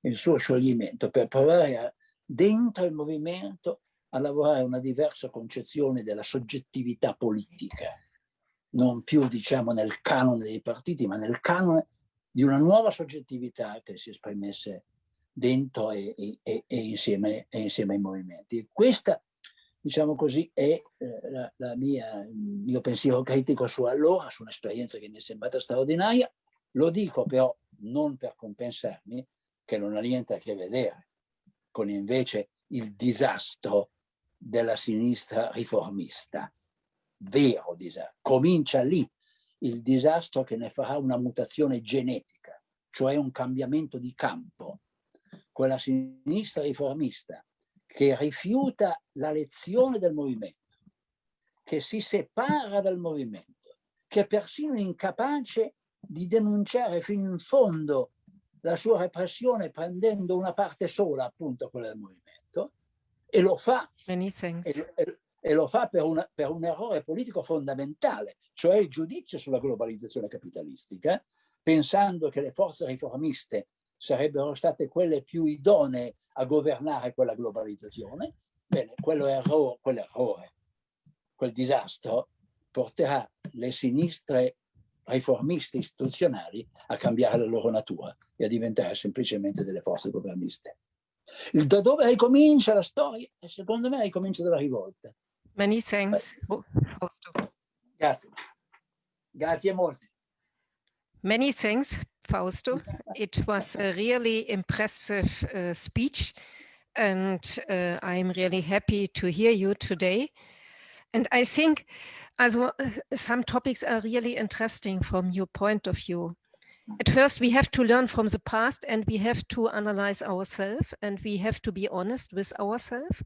il suo scioglimento per provare a, dentro il movimento a lavorare una diversa concezione della soggettività politica, non più diciamo nel canone dei partiti, ma nel canone di una nuova soggettività che si esprimesse dentro e, e, e, insieme, e insieme, ai movimenti. Questa, diciamo così, è eh, la, la mia, il mio pensiero critico su allora, su un'esperienza che mi è sembrata straordinaria. Lo dico però non per compensarmi, che non ha niente a che vedere con invece il disastro della sinistra riformista, vero disastro. Comincia lì il disastro che ne farà una mutazione genetica, cioè un cambiamento di campo. Quella sinistra riformista che rifiuta la lezione del movimento, che si separa dal movimento, che è persino incapace di denunciare fino in fondo la sua repressione prendendo una parte sola, appunto quella del movimento, e lo fa. E, e, e lo fa per, una, per un errore politico fondamentale, cioè il giudizio sulla globalizzazione capitalistica, pensando che le forze riformiste sarebbero state quelle più idonee a governare quella globalizzazione, bene, quell'errore, quell'errore quel disastro porterà le sinistre riformiste istituzionali a cambiare la loro natura e a diventare semplicemente delle forze governiste. Da dove ricomincia la storia? Secondo me ricomincia dalla rivolta. Many thanks, Fausto. Grazie. Grazie molte. Many thanks, Fausto. It was a really impressive uh, speech and uh, I'm really happy to hear you today. And I think as well, some topics are really interesting from your point of view. At first, we have to learn from the past and we have to analyze ourselves and we have to be honest with ourselves.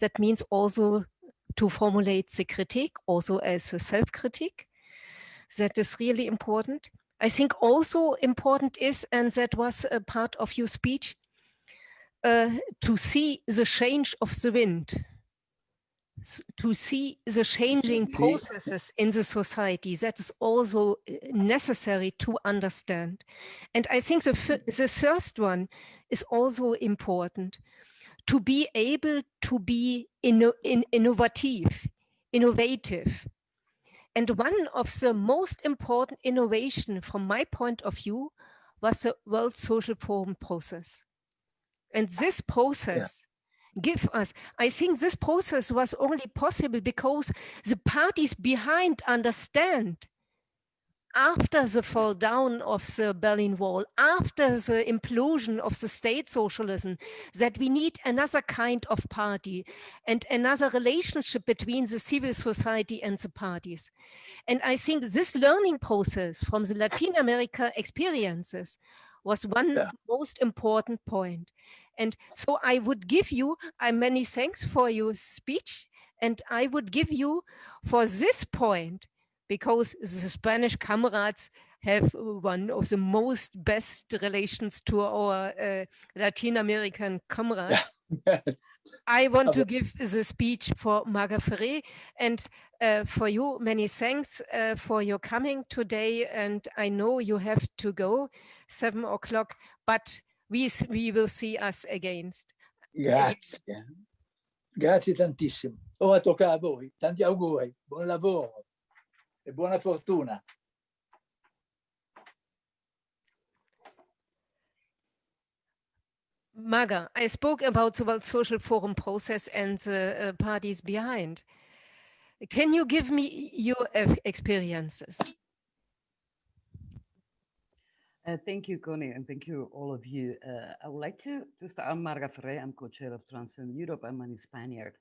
That means also to formulate the critique also as a self-critique. That is really important. I think also important is, and that was a part of your speech, uh, to see the change of the wind, to see the changing processes in the society. That is also uh, necessary to understand. And I think the, the first one is also important to be able to be inno in innovative, innovative. And one of the most important innovation from my point of view was the World Social Forum process. And this process yeah. Give us, I think this process was only possible because the parties behind understand after the fall down of the Berlin Wall, after the implosion of the state socialism, that we need another kind of party and another relationship between the civil society and the parties. And I think this learning process from the Latin America experiences was one yeah. most important point. And so I would give you uh, many thanks for your speech. And I would give you for this point because the Spanish comrades have one of the most best relations to our uh, Latin American comrades. I want to give the speech for Marga Ferrer and uh, for you, many thanks uh, for your coming today. And I know you have to go seven o'clock, but we, we will see us again. Grazie. Grazie tantissimo. Ora tocca a voi. Tanti auguri. Buon lavoro. e buona fortuna. Marga, I spoke about the World Social Forum process and the uh, parties behind. Can you give me your experiences? Uh, thank you, Connie, and thank you, all of you. Uh, I would like to, to start. I'm Marga Ferrer. I'm co-chair of Transform Europe. I'm an Spaniard.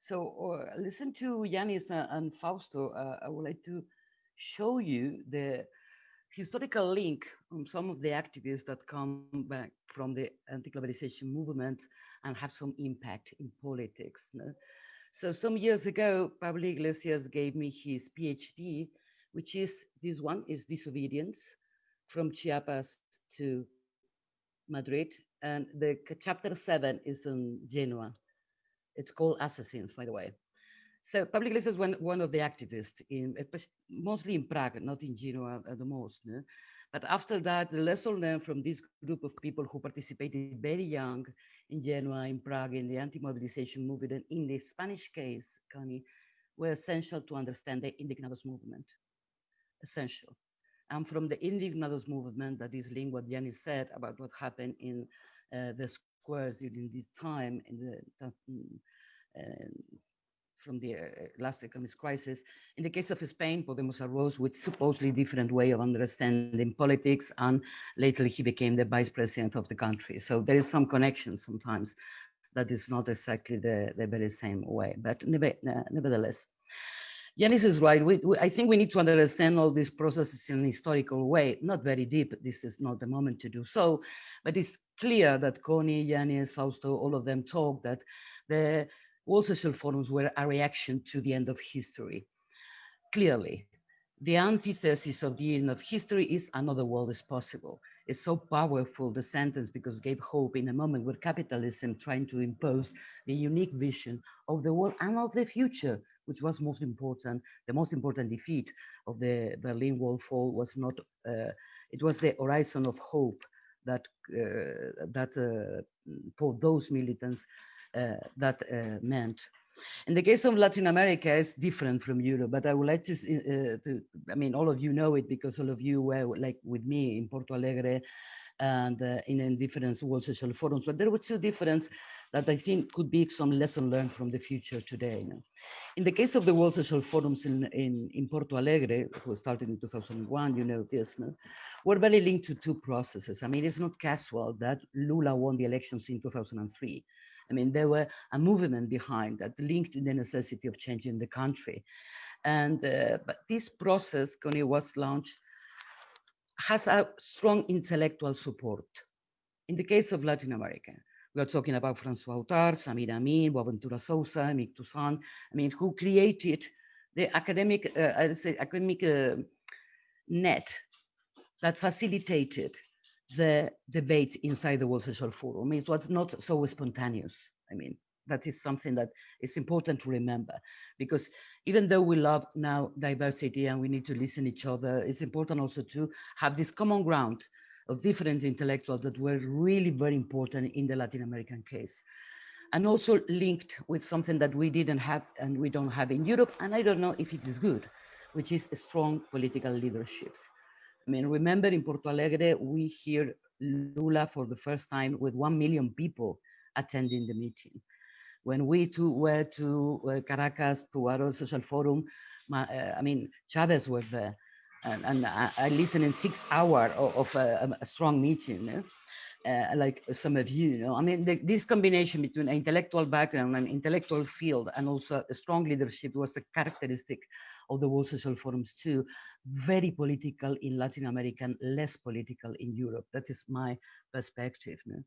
So uh, listen to Yanis and Fausto. Uh, I would like to show you the historical link on some of the activists that come back from the anti-globalization movement and have some impact in politics. No? So some years ago, Pablo Iglesias gave me his PhD, which is this one is disobedience from Chiapas to Madrid. And the chapter seven is in Genoa. It's called Assassins, by the way. So Pablo Iglesias is one, one of the activists, in mostly in Prague, not in Genoa at the most. No? But after that, the lesson learned from this group of people who participated very young in Genoa, in Prague, in the anti-mobilization movement, and in the Spanish case, Connie, were essential to understand the Indignados movement. Essential. And from the Indignados movement, that is linked what Yanni said about what happened in uh, the squares during this time in the uh, from the uh, last economic crisis. In the case of Spain, Podemos arose with supposedly different way of understanding politics, and later he became the vice president of the country. So there is some connection sometimes that is not exactly the, the very same way, but never, nevertheless. Yanis is right. We, we, I think we need to understand all these processes in a historical way, not very deep. This is not the moment to do so, but it's clear that Connie, Yanis, Fausto, all of them talk that the all social forums were a reaction to the end of history. Clearly, the antithesis of the end of history is another world is possible. It's so powerful, the sentence, because gave hope in a moment where capitalism trying to impose the unique vision of the world and of the future, which was most important. The most important defeat of the Berlin Wall fall was not, uh, it was the horizon of hope that, uh, that uh, for those militants that uh, meant. In the case of Latin America, it's different from Europe, but I would like to, uh, to, I mean, all of you know it because all of you were like with me in Porto Alegre and uh, in, in, different World Social Forums. But there were two differences that I think could be some lesson learned from the future today. You know? In the case of the World Social Forums in, in, in Porto Alegre, who started in 2001, you know this, no? were very linked to two processes. I mean, it's not casual that Lula won the elections in 2003. I mean, there were a movement behind that linked to the necessity of changing the country. And uh, but this process, when it was launched, has a strong intellectual support. In the case of Latin America, we are talking about François Houtart, Samir Amin, Boaventura Sousa, Mick Toussaint, I mean, who created the academic, uh, I say academic uh, net that facilitated the debate inside the World Social Forum. It was not so spontaneous. I mean, that is something that is important to remember because even though we love now diversity and we need to listen each other, it's important also to have this common ground of different intellectuals that were really very important in the Latin American case. and also linked with something that we didn't have and we don't have in Europe. And I don't know if it is good, which is strong political leaderships. I mean, remember in Porto Alegre, we hear Lula for the first time with 1 million people attending the meeting. When we too were to uh, Caracas, to World Social Forum, my, uh, I mean, Chavez was there. And, and I, I listened in six hours of, of a, a, strong meeting. Uh, like some of you, you know, I mean, the, this combination between an intellectual background and intellectual field and also a strong leadership was a characteristic of the World Social Forums too. Very political in Latin America, and less political in Europe. That is my perspective. Know?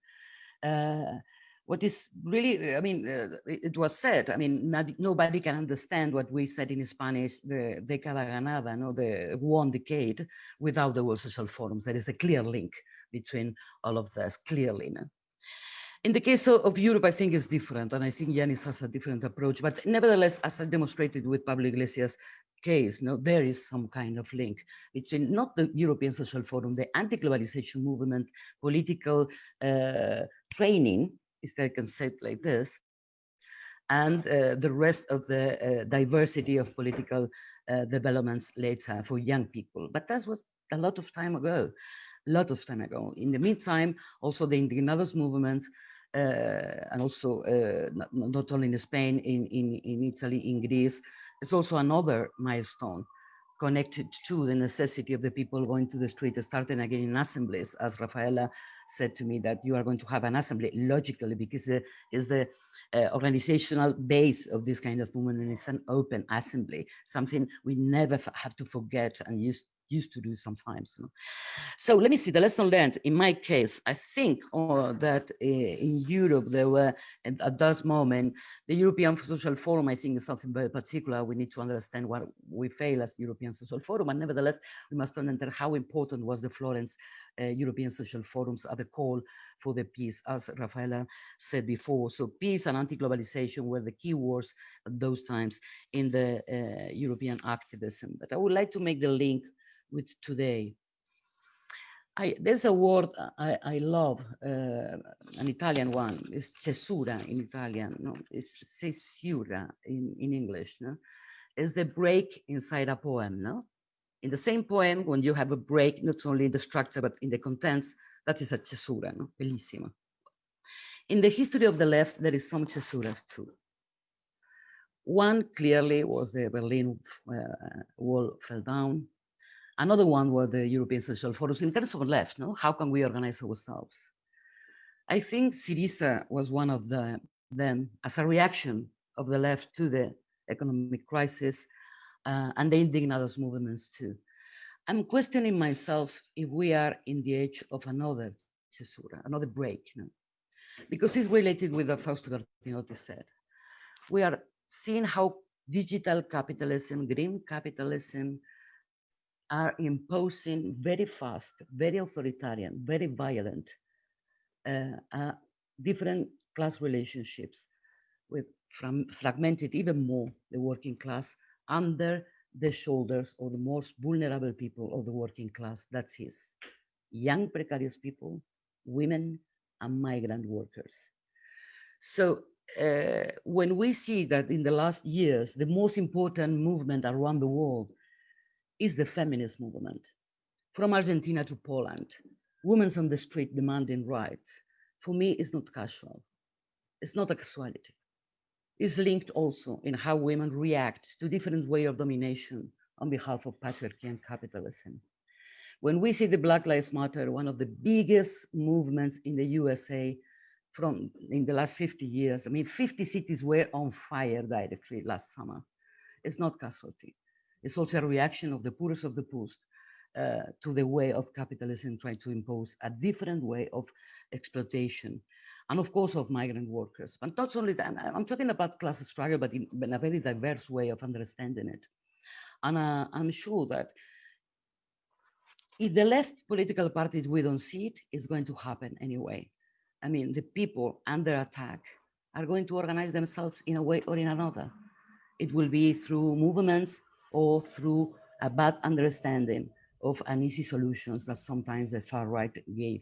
uh, what is really, I mean, uh, it was said, I mean, not, nobody can understand what we said in Spanish, the década ganada, no, the one decade, without the World Social Forums. There is a clear link between all of this, clearly. No? In the case of, Europe, I think it's different, and I think Yanis has a different approach. But nevertheless, as I demonstrated with Pablo Iglesias' case, there is some kind of link between not the European Social Forum, the anti-globalization movement, political uh, training, if I can say it like this, and uh, the rest of the uh, diversity of political uh, developments later for young people. But that was a lot of time ago, a lot of time ago. In the meantime, also the Indignados movement, and also uh, not, not, only in Spain, in, in, in Italy, in Greece, is also another milestone connected to the necessity of the people going to the street, starting again in assemblies, as Rafaela said to me that you are going to have an assembly logically because it is the uh, organizational base of this kind of movement and it's an open assembly, something we never have to forget and use used to do sometimes. You know? So let me see the lesson learned. In my case, I think uh, that uh, in Europe there were at, at, that moment the European Social Forum. I think is something very particular. We need to understand what we fail as European Social Forum, and nevertheless we must understand how important was the Florence uh, European Social Forums at the call for the peace, as Rafaela said before. So peace and anti-globalization were the key words at those times in the uh, European activism. But I would like to make the link with today. I, there's a word I, I love, uh, an Italian one, it's cesura in Italian, no? it's cesura in, in English. No? It's the break inside a poem. No? In the same poem, when you have a break, not only in the structure, but in the contents, that is a cesura, no? bellissima. In the history of the left, there is some cesuras too. One clearly was the Berlin uh, Wall fell down. Another one was the European Social Forums. In terms of left, no, how can we organize ourselves? I think Syriza was one of the, them as a reaction of the left to the economic crisis uh, and the indignados movements too. I'm questioning myself if we are in the age of another cesura, another break, you know? because it's related with what Fausto Bertinotti said. We are seeing how digital capitalism, green capitalism, are imposing very fast, very authoritarian, very violent, uh, uh, different class relationships with from fragmented even more the working class under the shoulders of the most vulnerable people of the working class. That's his young precarious people, women, and migrant workers. So uh, when we see that in the last years, the most important movement around the world is the feminist movement. From Argentina to Poland, women on the street demanding rights, for me, is not casual. It's not a casualty. It's linked also in how women react to different way of domination on behalf of patriarchy and capitalism. When we see the Black Lives Matter, one of the biggest movements in the USA from in the last 50 years, I mean, 50 cities were on fire directly last summer. It's not casualty. It's also a reaction of the poorest of the poorest uh, to the way of capitalism trying to impose a different way of exploitation. And of course, of migrant workers. But not only that, I'm talking about class struggle, but in, a very diverse way of understanding it. And uh, I'm sure that if the left political parties, we don't see it, it's going to happen anyway. I mean, the people under attack are going to organize themselves in a way or in another. It will be through movements or through a bad understanding of uneasy solutions that sometimes the far right gave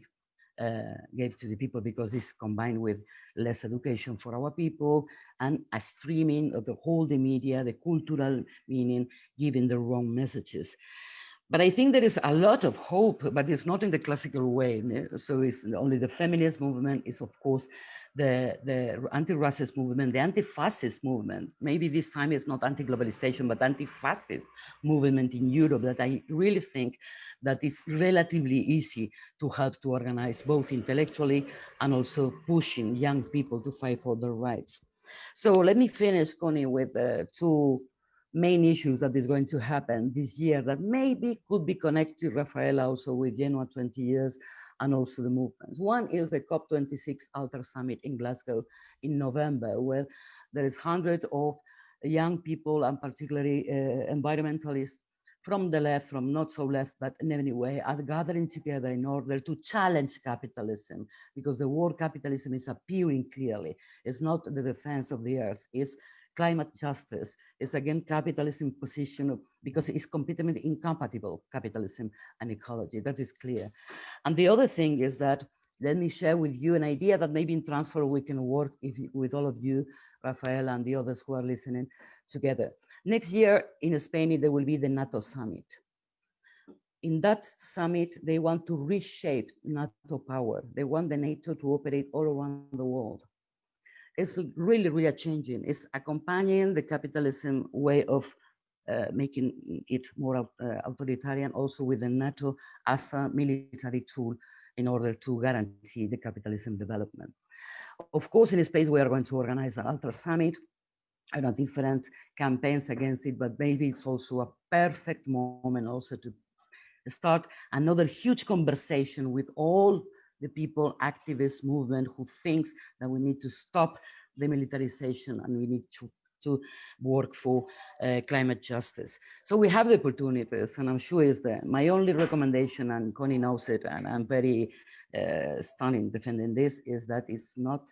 uh, gave to the people because this combined with less education for our people and a streaming of the whole the media, the cultural meaning, giving the wrong messages. But I think there is a lot of hope, but it's not in the classical way. So it's only the feminist movement is, of course, the, the anti-racist movement, the anti-fascist movement, maybe this time it's not anti-globalization, but anti-fascist movement in Europe that I really think that it's relatively easy to help to organize both intellectually and also pushing young people to fight for their rights. So let me finish, Connie, with uh, two main issues that is going to happen this year that maybe could be connected, Rafaela, also with Genoa 20 years and also the movements. One is the COP26 Alter Summit in Glasgow in November, where there is hundreds of young people and particularly uh, environmentalists from the left, from not so left, but in any way, are gathering together in order to challenge capitalism, because the word capitalism is appearing clearly. It's not the defense of the earth, it's climate justice is again capitalism position because it's completely incompatible capitalism and ecology that is clear. And the other thing is that let me share with you an idea that maybe in Transform we can work if, with all of you Rafael and the others who are listening together. Next year in Spain there will be the NATO summit. In that summit, they want to reshape NATO power. They want the NATO to operate all around the world is really, really changing. It's accompanying the capitalism way of uh, making it more uh, authoritarian, also with the NATO as a military tool in order to guarantee the capitalism development. Of course, in Spain, we are going to organize an Alter Summit, and know different campaigns against it, but maybe it's also a perfect moment also to start another huge conversation with all the people activist movement who thinks that we need to stop the militarization and we need to to work for uh, climate justice. So we have the opportunities and I'm sure is that my only recommendation and Connie knows it and I'm very uh, stunning defending this is that it's not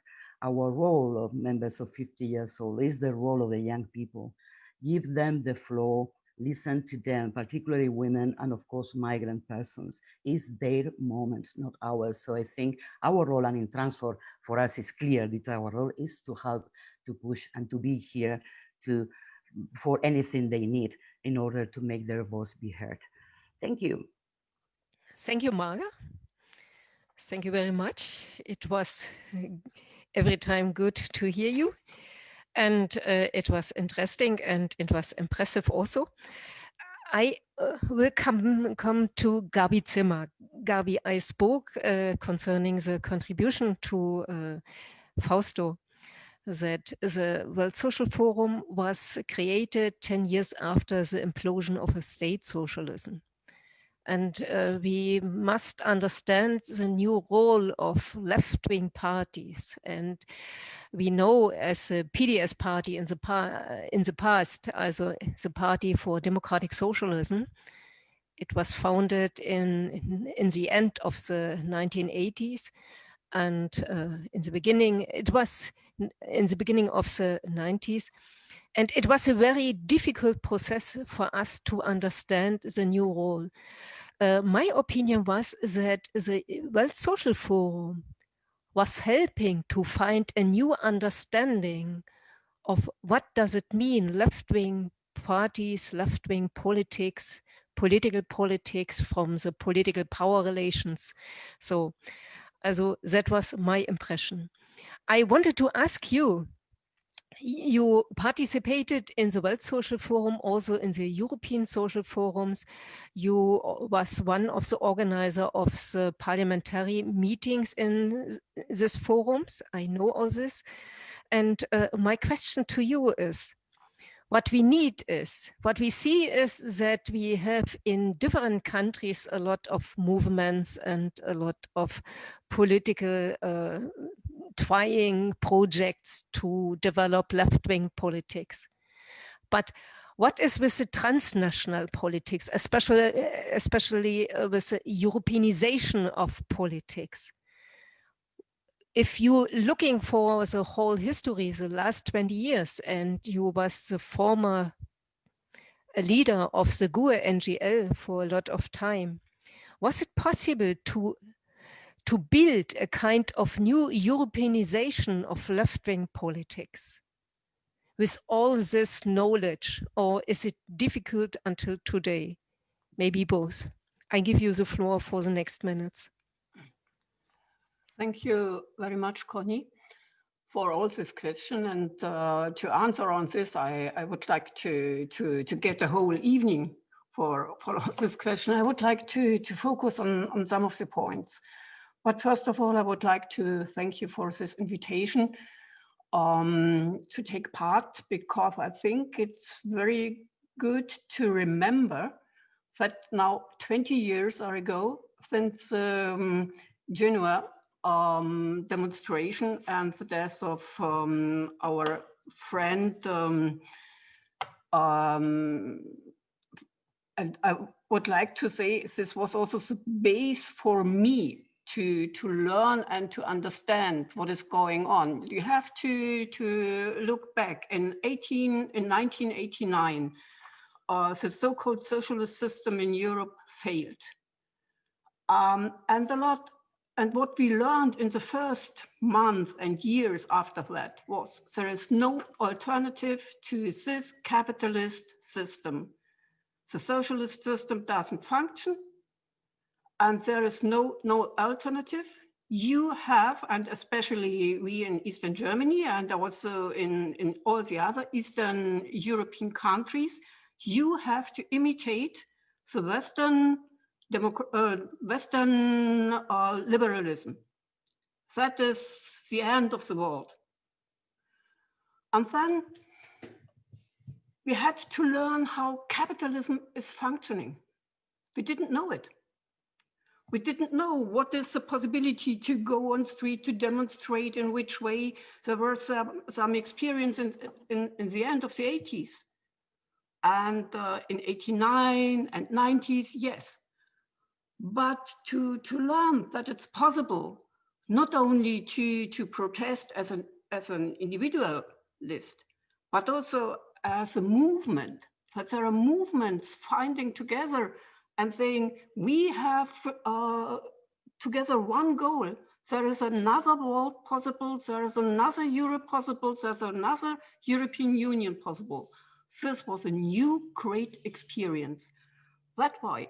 our role of members of 50 years old, it's the role of the young people. Give them the floor, listen to them, particularly women and of course migrant persons. Is their moment, not ours. So I think our role and in Transform for us is clear that our role is to help, to push and to be here to for anything they need in order to make their voice be heard. Thank you. Thank you, Marga. Thank you very much. It was uh, every time good to hear you and uh, it was interesting and it was impressive also. I uh, will come, come to Gabi Zimmer. Gabi, I spoke uh, concerning the contribution to uh, Fausto that the World Social Forum was created 10 years after the implosion of a state socialism. And uh, we must understand the new role of left-wing parties. And we know as a PDS party in the, in the past, also the Party for Democratic Socialism, it was founded in, in, in the end of the 1980s. And uh, in the beginning, it was in the beginning of the 90s. And it was a very difficult process for us to understand the new role. Uh, my opinion was that the World Social Forum was helping to find a new understanding of what does it mean left-wing parties, left-wing politics, political politics from the political power relations. So, also that was my impression. I wanted to ask you, you participated in the World Social Forum, also in the European Social Forums. You uh, was one of the organizer of the parliamentary meetings in these forums. I know all this. And uh, my question to you is, what we need is, what we see is that we have in different countries a lot of movements and a lot of political uh, trying projects to develop left-wing politics. But what is with the transnational politics, especially, especially uh, with the Europeanization of politics? If you're looking for the whole history, the last 20 years, and you was the former leader of the GUE NGL for a lot of time, was it possible to to build a kind of new Europeanization of left-wing politics with all this knowledge, or is it difficult until today? Maybe both. I give you the floor for the next minutes. Thank you very much, Connie, for all this question. And uh, to answer on this, I, I would like to, to, to get a whole evening for, for all this question. I would like to, to focus on, on some of the points. But first of all, I would like to thank you for this invitation um, to take part because I think it's very good to remember that now 20 years ago since um, Genoa um, demonstration and the death of um, our friend um, um, and I would like to say this was also the base for me to to learn and to understand what is going on. You have to to look back in 18 in 1989, uh, the so-called socialist system in Europe failed, um, and a lot. And what we learned in the first month and years after that was there is no alternative to this capitalist system. The socialist system doesn't function and there is no, no alternative. You have, and especially we in Eastern Germany and also in, in all the other Eastern European countries, you have to imitate the Western, uh, Western uh, liberalism. That is the end of the world. And then we had to learn how capitalism is functioning. We didn't know it. We didn't know what is the possibility to go on street to demonstrate in which way. There were some, some experience in, in, in the end of the 80s. And uh, in 89 and 90s, yes. But to, to learn that it's possible not only to, to protest as an, as an individualist, but also as a movement, that there are movements finding together and saying we have uh, together one goal. There is another world possible. There is another Europe possible. There's another European Union possible. This was a new great experience. That's why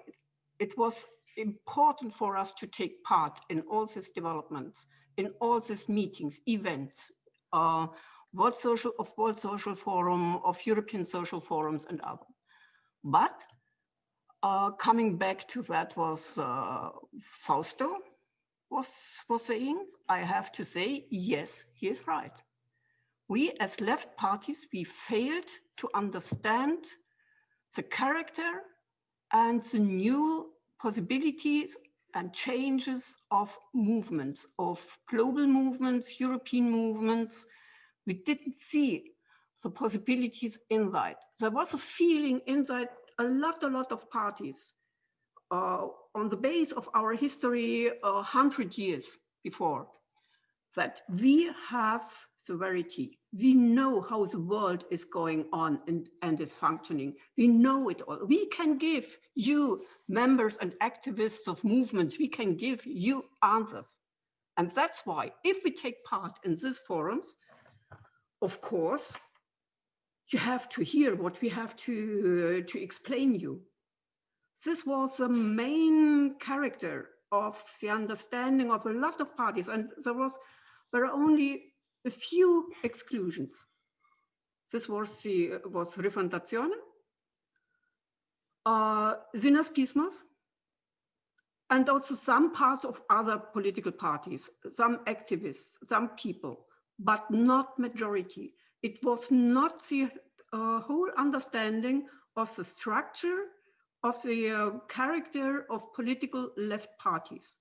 it was important for us to take part in all these developments, in all these meetings, events, uh, World Social of World Social Forum, of European Social Forums and other. But uh, coming back to that was uh, Fausto was, was saying, I have to say, yes, he is right. We as left parties, we failed to understand the character and the new possibilities and changes of movements, of global movements, European movements. We didn't see the possibilities inside. There was a feeling inside a lot, a lot of parties uh, on the base of our history a hundred years before that we have sovereignty. We know how the world is going on and, and is functioning. We know it all. We can give you members and activists of movements, we can give you answers. And that's why if we take part in these forums, of course, you have to hear what we have to, uh, to explain you. This was the main character of the understanding of a lot of parties, and there was there are only a few exclusions. This was the was Rifondazione, uh, Synaspismos, and also some parts of other political parties, some activists, some people, but not majority it was not the uh, whole understanding of the structure of the uh, character of political left parties.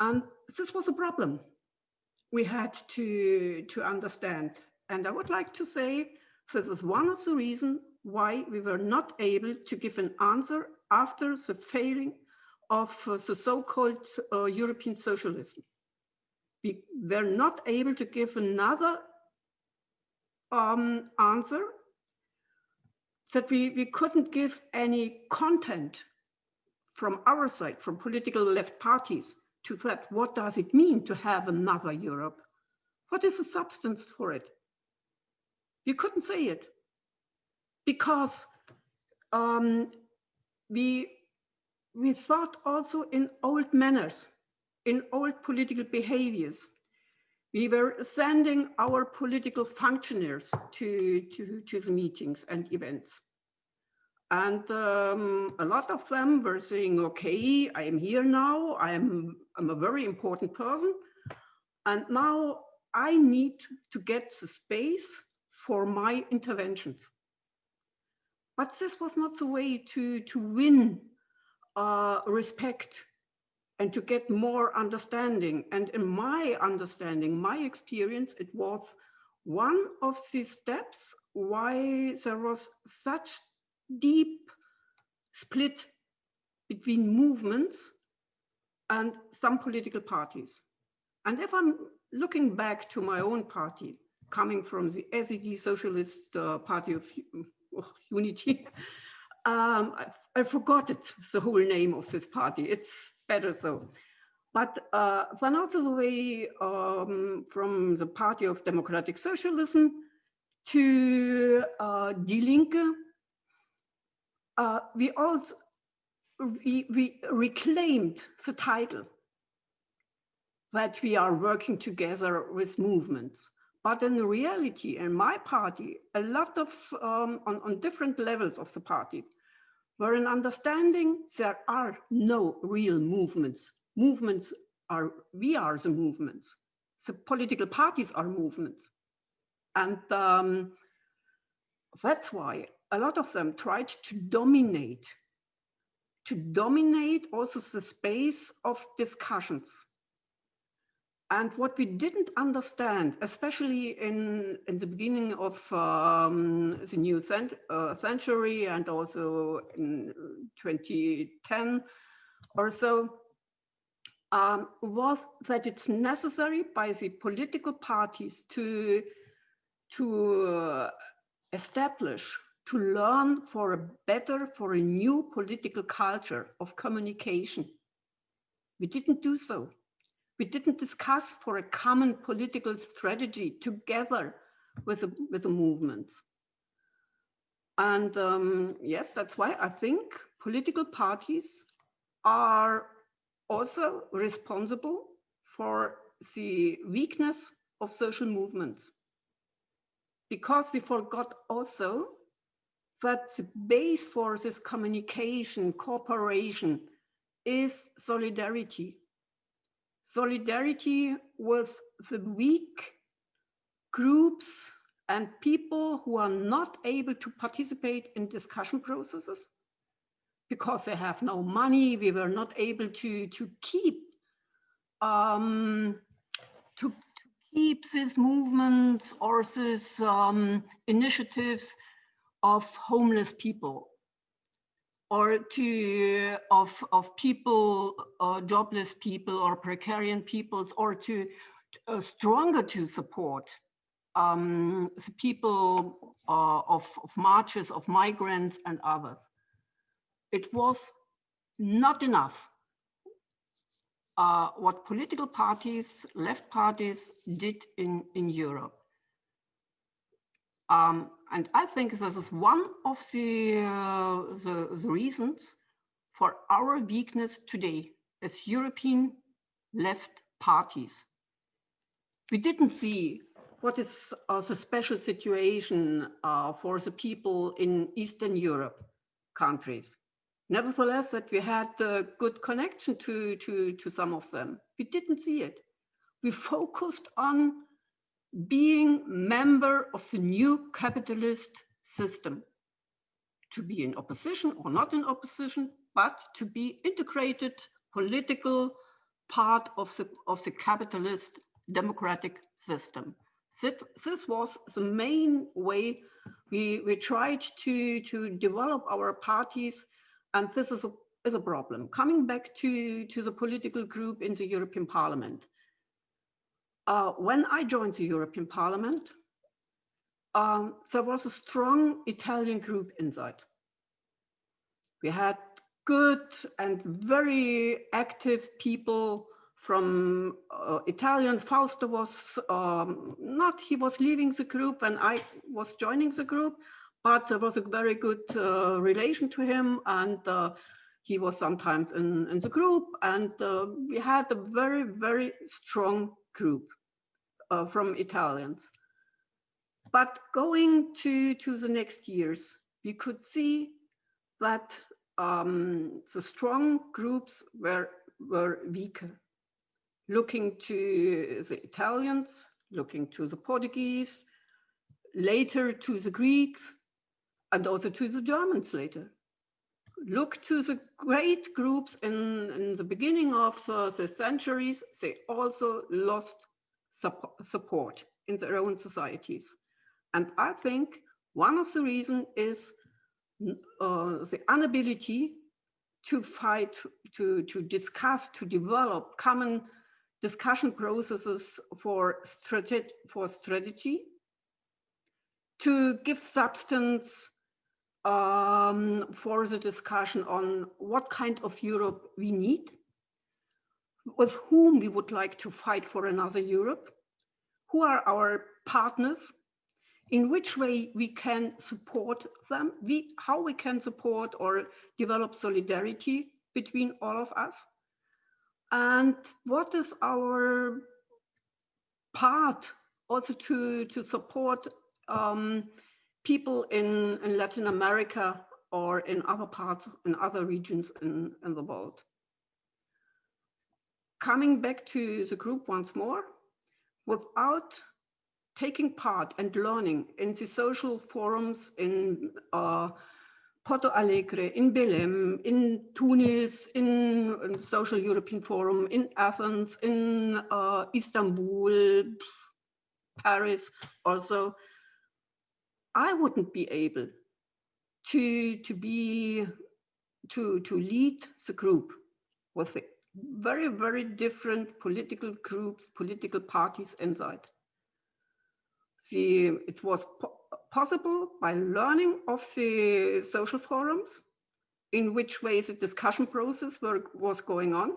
And this was a problem we had to, to understand. And I would like to say this is one of the reasons why we were not able to give an answer after the failing of uh, the so-called uh, European socialism. We were not able to give another um, answer that we, we couldn't give any content from our side, from political left parties, to that, what does it mean to have another Europe? What is the substance for it? You couldn't say it because um, we we thought also in old manners, in old political behaviors. We were sending our political functionaries to, to, to the meetings and events. And um, a lot of them were saying, okay, I am here now. I am I'm a very important person. And now I need to get the space for my interventions. But this was not the way to, to win uh, respect and to get more understanding. And in my understanding, my experience, it was one of the steps why there was such deep split between movements and some political parties. And if I'm looking back to my own party, coming from the SED Socialist uh, Party of, of Unity, um, I, I, forgot it, the whole name of this party. It's better so. But uh, one other way um, from the Party of Democratic Socialism to uh, Die Linke, uh, we also we, we reclaimed the title that we are working together with movements. But in reality, in my party, a lot of, um, on, on different levels of the party, were an understanding there are no real movements. Movements are, we are the movements. The political parties are movements. And um, that's why a lot of them tried to dominate, to dominate also the space of discussions and what we didn't understand, especially in, in the beginning of um, the new cent uh, century and also in 2010 or so, um, was that it's necessary by the political parties to, to uh, establish, to learn for a better, for a new political culture of communication. We didn't do so we didn't discuss for a common political strategy together with the, with the movements. And um, yes, that's why I think political parties are also responsible for the weakness of social movements. Because we forgot also that the base for this communication, cooperation is solidarity solidarity with the weak groups and people who are not able to participate in discussion processes because they have no money. We were not able to, to keep um, to, to, keep these movements or these um, initiatives of homeless people or to of of people uh, jobless people or precarious peoples or to uh, stronger to support um, the people uh, of, of marches of migrants and others. It was not enough. Uh, what political parties left parties did in in europe um, and I think this is one of the, uh, the, the, reasons for our weakness today as European left parties. We didn't see what is uh, the special situation uh, for the people in Eastern Europe countries. Nevertheless, that we had a good connection to, to, to some of them. We didn't see it. We focused on being member of the new capitalist system. To be in opposition or not in opposition but to be integrated political part of the of the capitalist democratic system. This, this was the main way we we tried to to develop our parties and this is a is a problem. Coming back to to the political group in the european parliament uh, when I joined the European Parliament, um, there was a strong Italian group inside. We had good and very active people from uh, Italian. Fausto was um, not, he was leaving the group and I was joining the group, but there was a very good uh, relation to him and uh, he was sometimes in, in the group and uh, we had a very, very strong group uh, from Italians. But going to, to the next years, we could see that um, the strong groups were, were weaker looking to the Italians, looking to the Portuguese, later to the Greeks, and also to the Germans later. Look to the great groups in, in the beginning of uh, the centuries, they also lost support in their own societies. And I think one of the reasons is uh, the inability to fight, to, to discuss, to develop common discussion processes for, strate for strategy, to give substance um, for the discussion on what kind of Europe we need, with whom we would like to fight for another Europe, who are our partners, in which way we can support them, we, how we can support or develop solidarity between all of us, and what is our part also to, to support um, people in, in Latin America or in other parts, in other regions in, in the world. Coming back to the group once more, without taking part and learning in the social forums in uh, Porto Alegre, in Belém, in Tunis, in, in the Social European Forum, in Athens, in uh, Istanbul, Paris also, I wouldn't be able to, to be, to, to lead the group with very, very different political groups, political parties inside. The, it was possible by learning of the social forums, in which ways the discussion process were, was going on,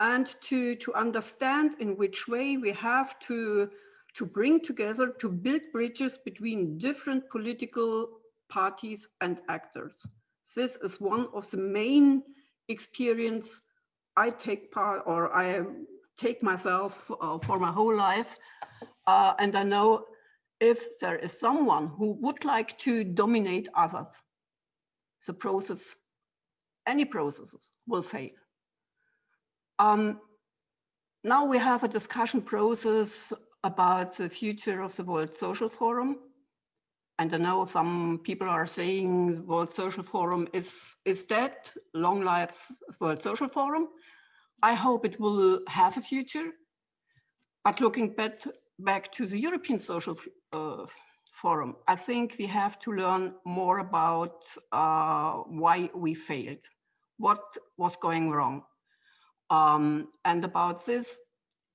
and to, to understand in which way we have to, to bring together, to build bridges between different political parties and actors. This is one of the main experience I take part or I take myself uh, for my whole life. Uh, and I know if there is someone who would like to dominate others, the process, any processes will fail. Um, now we have a discussion process about the future of the World Social Forum. And I know some people are saying World Social Forum is, is dead, long life World Social Forum. I hope it will have a future. But looking back, back to the European Social uh, forum, I think we have to learn more about uh, why we failed, what was going wrong. Um, and about this,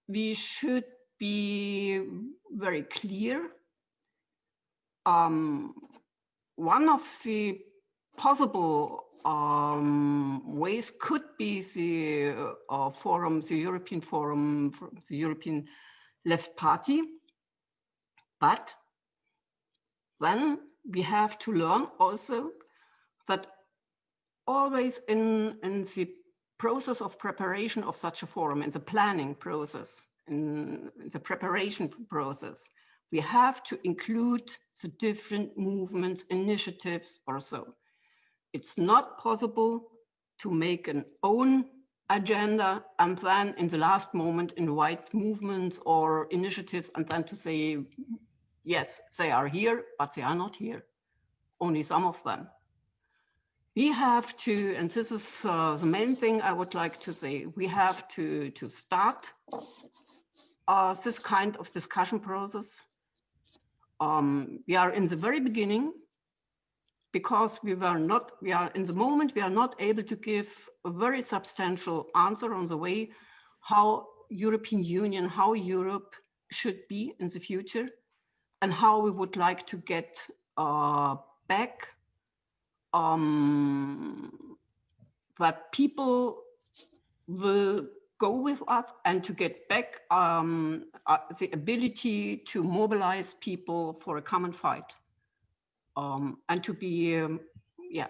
we should be very clear. Um, one of the possible um, ways could be the uh, forum, the European forum, the European left party, but then we have to learn also that always in, in the process of preparation of such a forum, in the planning process, in the preparation process, we have to include the different movements, initiatives or so. It's not possible to make an own agenda and then in the last moment invite movements or initiatives and then to say Yes, they are here, but they are not here. Only some of them. We have to, and this is uh, the main thing I would like to say, we have to, to start uh, this kind of discussion process. Um, we are in the very beginning because we were not, we are in the moment, we are not able to give a very substantial answer on the way how European Union, how Europe should be in the future and how we would like to get uh, back um, that people will go with us and to get back um, uh, the ability to mobilize people for a common fight. Um, and to be um, yeah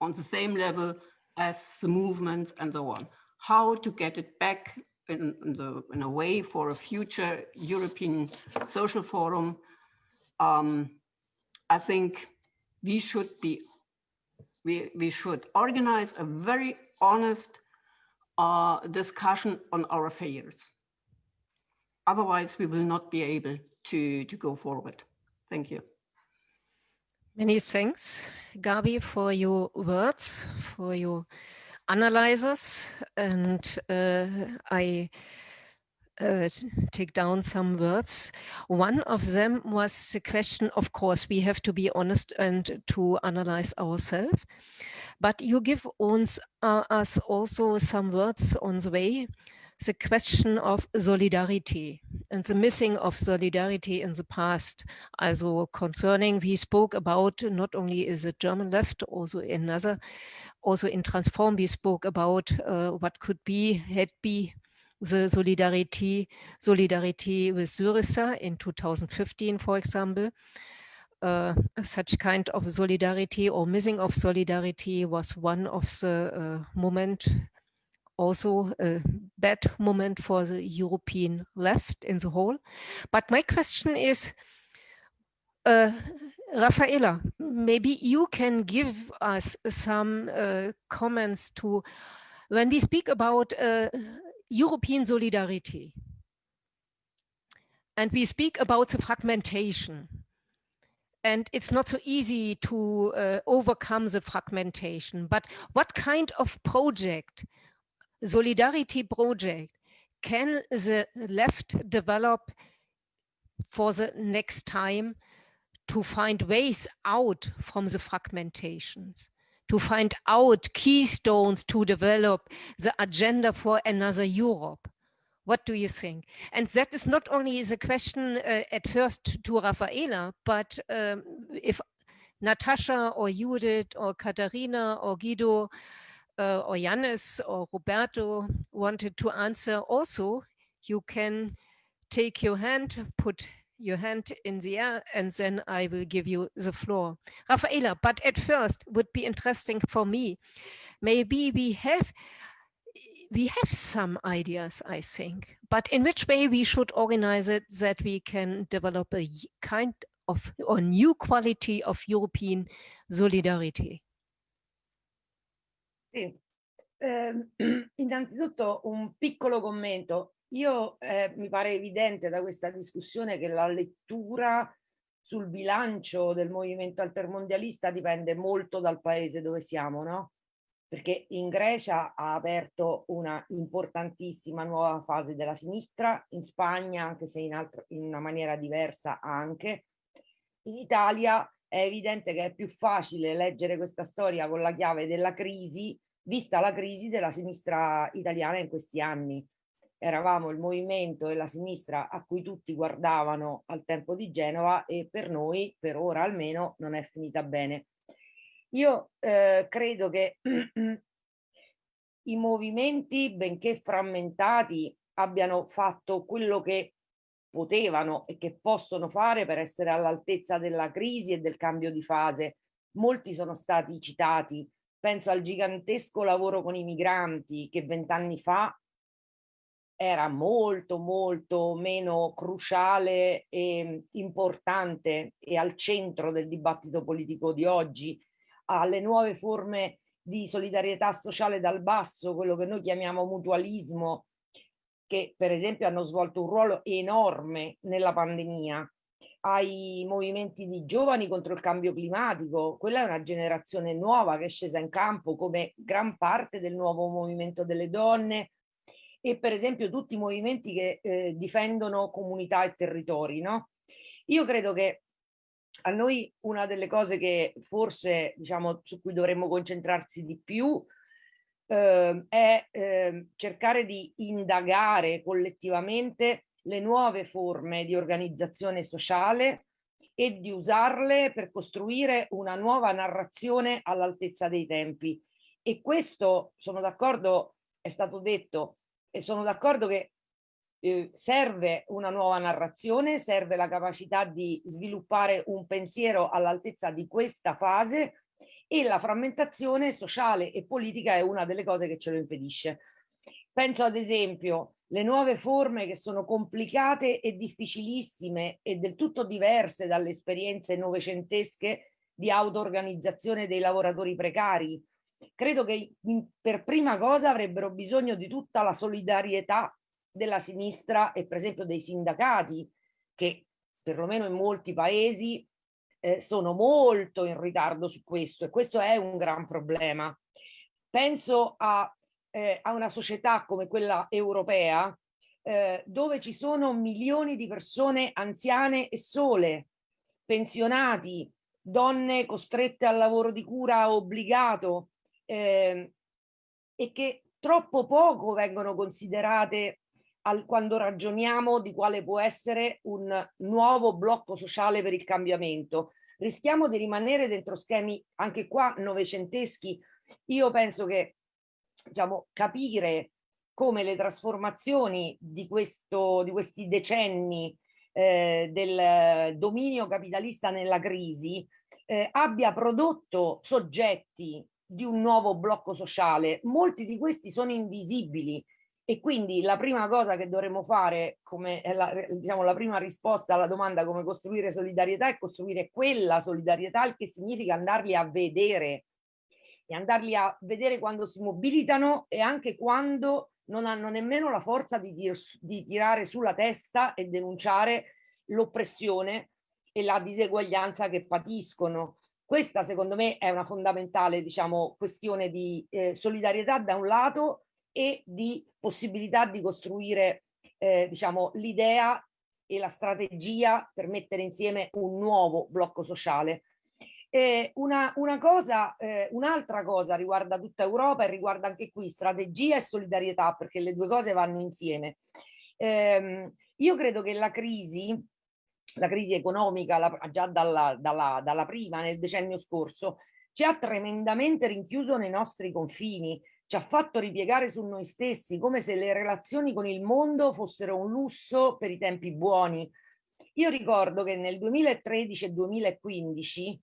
on the same level as the movements and so on. How to get it back in, in, the, in a way for a future European social forum, um, I think we should be, we, we should organize a very honest uh, discussion on our failures. Otherwise, we will not be able to, to go forward. Thank you. Many thanks, Gabi, for your words, for your analyzers and uh, I uh, take down some words. One of them was the question, of course, we have to be honest and to analyze ourselves. But you give uns, uh, us also some words on the way the question of solidarity and the missing of solidarity in the past. Also concerning, we spoke about not only is it German left, also another, also in Transform, we spoke about uh, what could be, had be the solidarity, solidarity with Syriza in 2015, for example. Uh, such kind of solidarity or missing of solidarity was one of the uh, moment also a bad moment for the European left in the whole. But my question is, uh, Rafaela, maybe you can give us some uh, comments to when we speak about uh, European solidarity and we speak about the fragmentation and it's not so easy to uh, overcome the fragmentation, but what kind of project solidarity project can the left develop for the next time to find ways out from the fragmentations, to find out keystones to develop the agenda for another Europe. What do you think? And that is not only the question uh, at first to Rafaela, but um, if Natasha or Judith or Katharina or Guido uh, or Yanis or Roberto wanted to answer also, you can take your hand, put your hand in the air, and then I will give you the floor. Rafaela, but at first would be interesting for me. Maybe we have we have some ideas, I think, but in which way we should organize it that we can develop a kind of or new quality of European solidarity. Sì. Eh, innanzitutto un piccolo commento. Io eh, mi pare evidente da questa discussione che la lettura sul bilancio del movimento altermondialista dipende molto dal paese dove siamo, no? Perché in Grecia ha aperto una importantissima nuova fase della sinistra, in Spagna, anche se in, altro, in una maniera diversa anche. In Italia è evidente che è più facile leggere questa storia con la chiave della crisi vista la crisi della sinistra italiana in questi anni. Eravamo il movimento e la sinistra a cui tutti guardavano al tempo di Genova e per noi, per ora almeno, non è finita bene. Io eh, credo che i movimenti, benché frammentati, abbiano fatto quello che potevano e che possono fare per essere all'altezza della crisi e del cambio di fase. Molti sono stati citati, penso al gigantesco lavoro con i migranti che vent'anni fa era molto molto meno cruciale e importante e al centro del dibattito politico di oggi, alle nuove forme di solidarietà sociale dal basso, quello che noi chiamiamo mutualismo, che per esempio hanno svolto un ruolo enorme nella pandemia ai movimenti di giovani contro il cambio climatico, quella è una generazione nuova che è scesa in campo come gran parte del nuovo movimento delle donne e per esempio tutti i movimenti che eh, difendono comunità e territori. No? Io credo che a noi una delle cose che forse diciamo su cui dovremmo concentrarsi di più eh, è eh, cercare di indagare collettivamente le nuove forme di organizzazione sociale e di usarle per costruire una nuova narrazione all'altezza dei tempi. E questo, sono d'accordo, è stato detto, e sono d'accordo che eh, serve una nuova narrazione, serve la capacità di sviluppare un pensiero all'altezza di questa fase e la frammentazione sociale e politica è una delle cose che ce lo impedisce. Penso ad esempio le nuove forme che sono complicate e difficilissime e del tutto diverse dalle esperienze novecentesche di auto-organizzazione dei lavoratori precari. Credo che per prima cosa avrebbero bisogno di tutta la solidarietà della sinistra e per esempio dei sindacati che perlomeno in molti paesi eh, sono molto in ritardo su questo e questo è un gran problema. Penso a, eh, a una società come quella europea eh, dove ci sono milioni di persone anziane e sole, pensionati, donne costrette al lavoro di cura obbligato eh, e che troppo poco vengono considerate al, quando ragioniamo di quale può essere un nuovo blocco sociale per il cambiamento. Rischiamo di rimanere dentro schemi anche qua novecenteschi. Io penso che diciamo, capire come le trasformazioni di, questo, di questi decenni eh, del dominio capitalista nella crisi eh, abbia prodotto soggetti di un nuovo blocco sociale. Molti di questi sono invisibili e quindi la prima cosa che dovremmo fare, come la, diciamo, la prima risposta alla domanda come costruire solidarietà, è costruire quella solidarietà, il che significa andarli a vedere e andarli a vedere quando si mobilitano e anche quando non hanno nemmeno la forza di, dir, di tirare sulla testa e denunciare l'oppressione e la diseguaglianza che patiscono. Questa secondo me è una fondamentale diciamo, questione di eh, solidarietà da un lato e di possibilità di costruire eh, diciamo, l'idea e la strategia per mettere insieme un nuovo blocco sociale. Eh, una, una cosa, eh, un'altra cosa riguarda tutta Europa e riguarda anche qui strategia e solidarietà perché le due cose vanno insieme. Eh, io credo che la crisi, la crisi economica la, già dalla, dalla, dalla prima nel decennio scorso ci ha tremendamente rinchiuso nei nostri confini ci ha fatto ripiegare su noi stessi, come se le relazioni con il mondo fossero un lusso per i tempi buoni. Io ricordo che nel 2013 e 2015,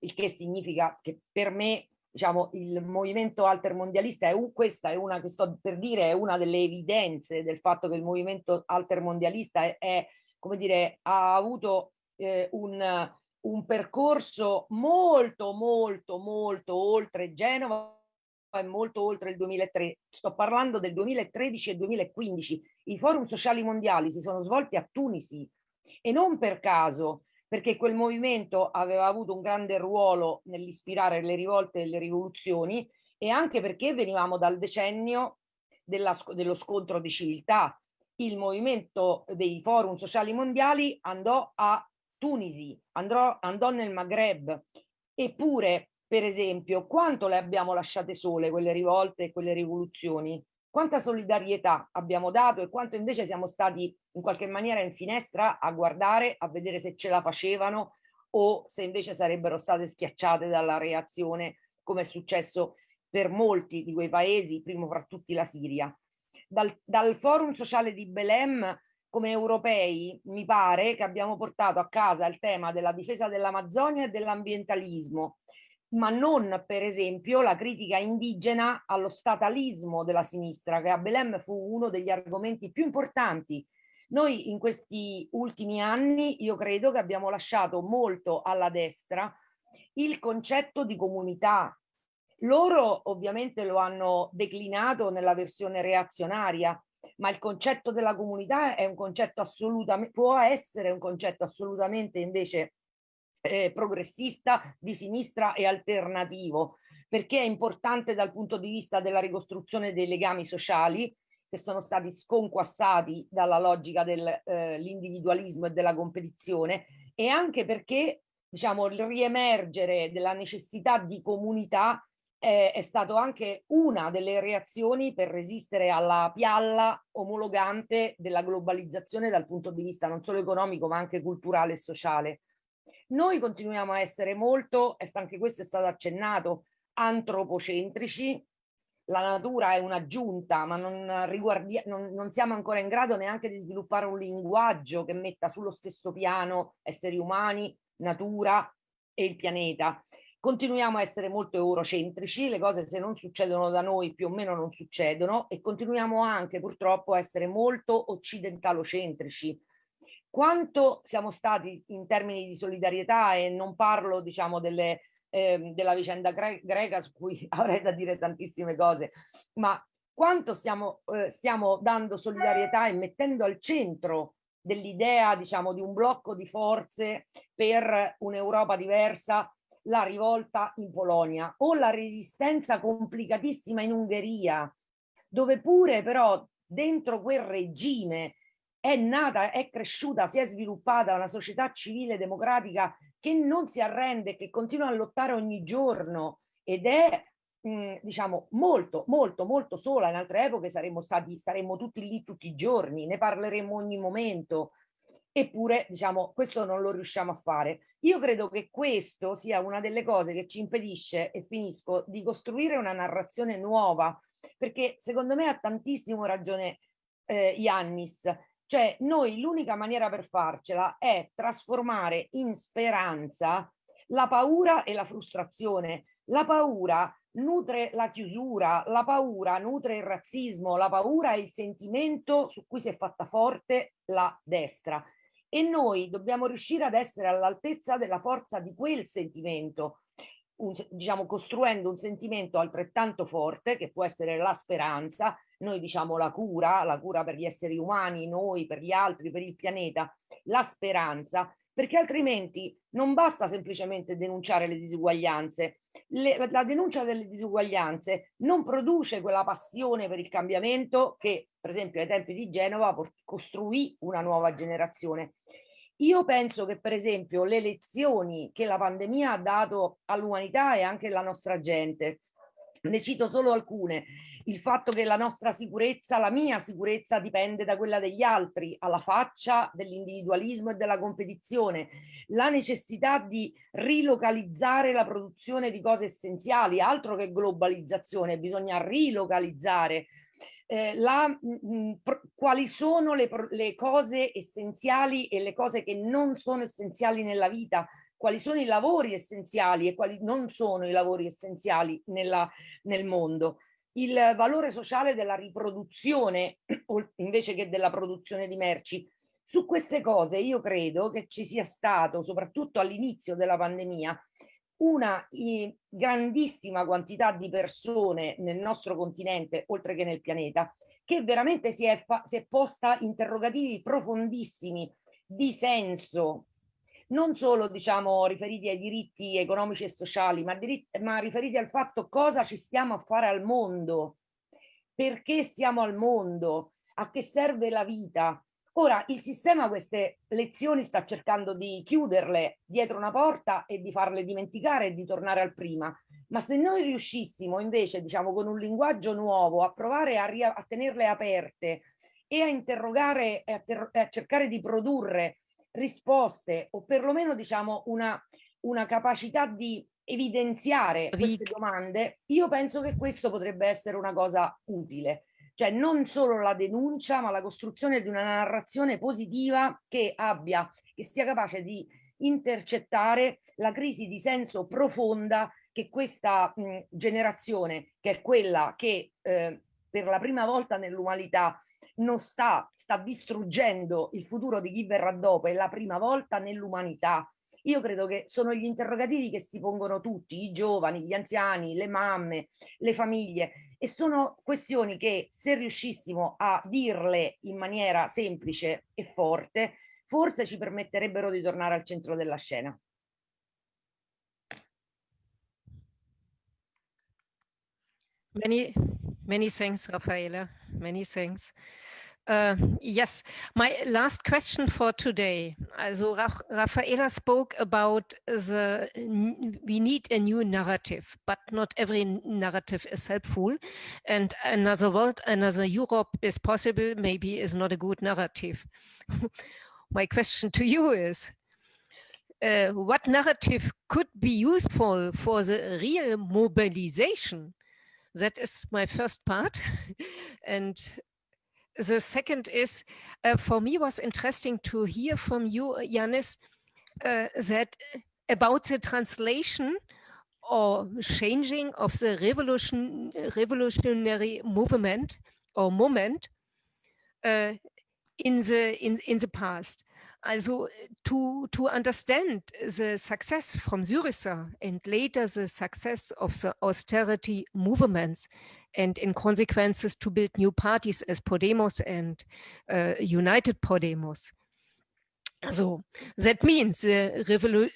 il che significa che per me diciamo, il movimento altermondialista è un, questa è una che sto per dire, è una delle evidenze del fatto che il movimento altermondialista è, è come dire, ha avuto eh, un, un percorso molto, molto, molto oltre Genova e molto oltre il 2003. Sto parlando del 2013 e 2015. I forum sociali mondiali si sono svolti a Tunisi e non per caso, perché quel movimento aveva avuto un grande ruolo nell'ispirare le rivolte e le rivoluzioni e anche perché venivamo dal decennio della, dello scontro di civiltà. Il movimento dei forum sociali mondiali andò a Tunisi, andrò, andò nel Maghreb, eppure, per esempio, quanto le abbiamo lasciate sole quelle rivolte e quelle rivoluzioni? Quanta solidarietà abbiamo dato e quanto invece siamo stati in qualche maniera in finestra a guardare, a vedere se ce la facevano o se invece sarebbero state schiacciate dalla reazione, come è successo per molti di quei paesi, primo fra tutti la Siria. Dal, dal forum sociale di Belém come europei mi pare che abbiamo portato a casa il tema della difesa dell'Amazzonia e dell'ambientalismo, ma non per esempio la critica indigena allo statalismo della sinistra, che a Belém fu uno degli argomenti più importanti. Noi in questi ultimi anni io credo che abbiamo lasciato molto alla destra il concetto di comunità. Loro ovviamente lo hanno declinato nella versione reazionaria, ma il concetto della comunità è un concetto assolutamente, può essere un concetto assolutamente invece eh, progressista, di sinistra e alternativo, perché è importante dal punto di vista della ricostruzione dei legami sociali che sono stati sconquassati dalla logica dell'individualismo eh, e della competizione e anche perché diciamo il riemergere della necessità di comunità eh, è stato anche una delle reazioni per resistere alla pialla omologante della globalizzazione dal punto di vista non solo economico ma anche culturale e sociale. Noi continuiamo a essere molto, anche questo è stato accennato, antropocentrici, la natura è un'aggiunta, ma non, non, non siamo ancora in grado neanche di sviluppare un linguaggio che metta sullo stesso piano esseri umani, natura e il pianeta. Continuiamo a essere molto eurocentrici, le cose se non succedono da noi più o meno non succedono e continuiamo anche purtroppo a essere molto occidentalocentrici. Quanto siamo stati in termini di solidarietà e non parlo diciamo delle, eh, della vicenda gre greca su cui avrei da dire tantissime cose, ma quanto stiamo, eh, stiamo dando solidarietà e mettendo al centro dell'idea diciamo di un blocco di forze per un'Europa diversa la rivolta in Polonia o la resistenza complicatissima in Ungheria, dove pure però dentro quel regime è nata, è cresciuta, si è sviluppata una società civile democratica che non si arrende, che continua a lottare ogni giorno ed è diciamo molto molto molto sola. In altre epoche saremmo stati saremmo tutti lì tutti i giorni ne parleremo ogni momento eppure diciamo questo non lo riusciamo a fare. Io credo che questo sia una delle cose che ci impedisce, e finisco, di costruire una narrazione nuova, perché secondo me ha tantissimo ragione eh, Iannis, cioè noi l'unica maniera per farcela è trasformare in speranza la paura e la frustrazione. La paura nutre la chiusura, la paura nutre il razzismo, la paura è il sentimento su cui si è fatta forte la destra. E noi dobbiamo riuscire ad essere all'altezza della forza di quel sentimento, un, diciamo costruendo un sentimento altrettanto forte che può essere la speranza, noi diciamo la cura, la cura per gli esseri umani, noi, per gli altri, per il pianeta, la speranza, perché altrimenti non basta semplicemente denunciare le disuguaglianze. Le, la denuncia delle disuguaglianze non produce quella passione per il cambiamento che, per esempio, ai tempi di Genova costruì una nuova generazione. Io penso che, per esempio, le lezioni che la pandemia ha dato all'umanità e anche alla nostra gente, ne cito solo alcune, il fatto che la nostra sicurezza, la mia sicurezza dipende da quella degli altri, alla faccia dell'individualismo e della competizione, la necessità di rilocalizzare la produzione di cose essenziali, altro che globalizzazione, bisogna rilocalizzare eh, la, mh, mm, mm, quali sono le, le cose essenziali e le cose che non sono essenziali nella vita, quali sono i lavori essenziali e quali non sono i lavori essenziali nella, nel mondo il valore sociale della riproduzione invece che della produzione di merci. Su queste cose io credo che ci sia stato, soprattutto all'inizio della pandemia, una grandissima quantità di persone nel nostro continente, oltre che nel pianeta, che veramente si è, si è posta interrogativi profondissimi di senso non solo diciamo riferiti ai diritti economici e sociali, ma, diritti, ma riferiti al fatto cosa ci stiamo a fare al mondo, perché siamo al mondo, a che serve la vita. Ora il sistema queste lezioni sta cercando di chiuderle dietro una porta e di farle dimenticare e di tornare al prima, ma se noi riuscissimo invece diciamo con un linguaggio nuovo a provare a, a tenerle aperte e a interrogare e a, a cercare di produrre risposte o perlomeno diciamo una, una capacità di evidenziare queste domande, io penso che questo potrebbe essere una cosa utile. Cioè non solo la denuncia, ma la costruzione di una narrazione positiva che abbia, che sia capace di intercettare la crisi di senso profonda che questa mh, generazione, che è quella che eh, per la prima volta nell'umanità non sta, sta distruggendo il futuro di chi verrà dopo, è la prima volta nell'umanità. Io credo che sono gli interrogativi che si pongono tutti, i giovani, gli anziani, le mamme, le famiglie, e sono questioni che se riuscissimo a dirle in maniera semplice e forte, forse ci permetterebbero di tornare al centro della scena. Many, many thanks, Rafaela. Many thanks. Uh, yes, my last question for today. Also Rafaela spoke about the we need a new narrative, but not every narrative is helpful. And another world, another Europe is possible, maybe is not a good narrative. my question to you is, uh, what narrative could be useful for the real mobilization That is my first part. and the second is, uh, for me was interesting to hear from you, Yanis, uh, that about the translation or changing of the revolution, revolutionary movement or moment uh, in the in in the past. Also to to understand the success from Syriza and later the success of the austerity movements and in consequences to build new parties as Podemos and uh, United Podemos. So that means the revolu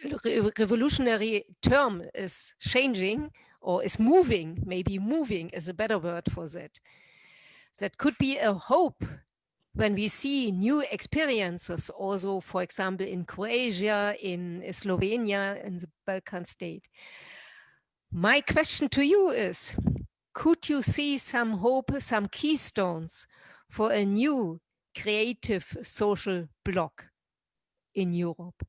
revolutionary term is changing or is moving, maybe moving is a better word for that. That could be a hope when we see new experiences also, for example, in Croatia, in Slovenia, in the Balkan state. My question to you is, could you see some hope, some keystones for a new creative social bloc in Europe?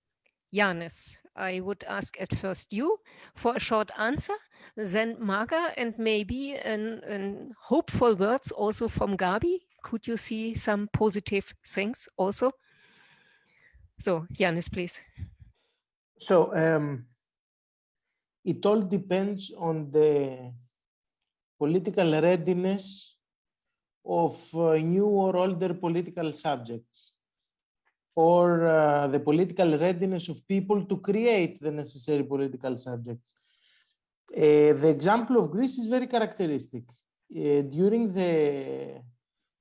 Yanis, I would ask at first you for a short answer, then Marga, and maybe an, an hopeful words also from Gabi. Could you see some positive things also? So, Yanis, please. So, um, it all depends on the political readiness of uh, new or older political subjects or uh, the political readiness of people to create the necessary political subjects. Uh, the example of Greece is very characteristic. Uh, during the,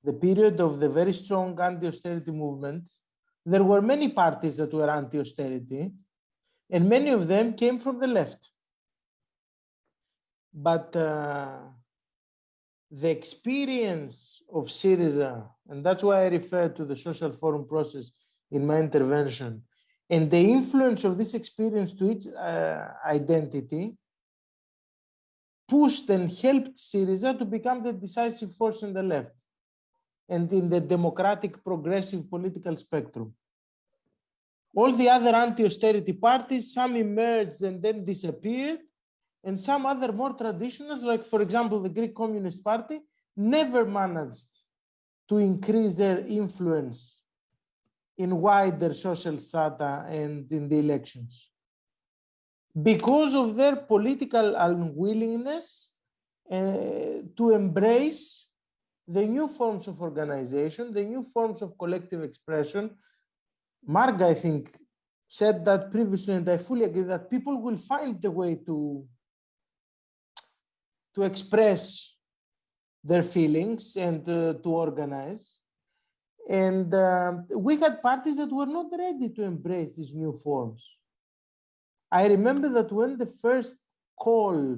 the period of the very strong anti-austerity movement, there were many parties that were anti-austerity, and many of them came from the left. But uh, the experience of Syriza, and that's why I refer to the social forum process in my intervention, and the influence of this experience to its uh, identity pushed and helped Syriza to become the decisive force in the left and in the democratic progressive political spectrum. All the other anti-austerity parties, some emerged and then disappeared, and some other more traditional, like for example, the Greek Communist Party, never managed to increase their influence in wider social strata and in the elections. Because of their political unwillingness uh, to embrace the new forms of organization, the new forms of collective expression. Marga, I think, said that previously, and I fully agree that people will find the way to, to express their feelings and uh, to organize. And uh, we had parties that were not ready to embrace these new forms. I remember that when the first call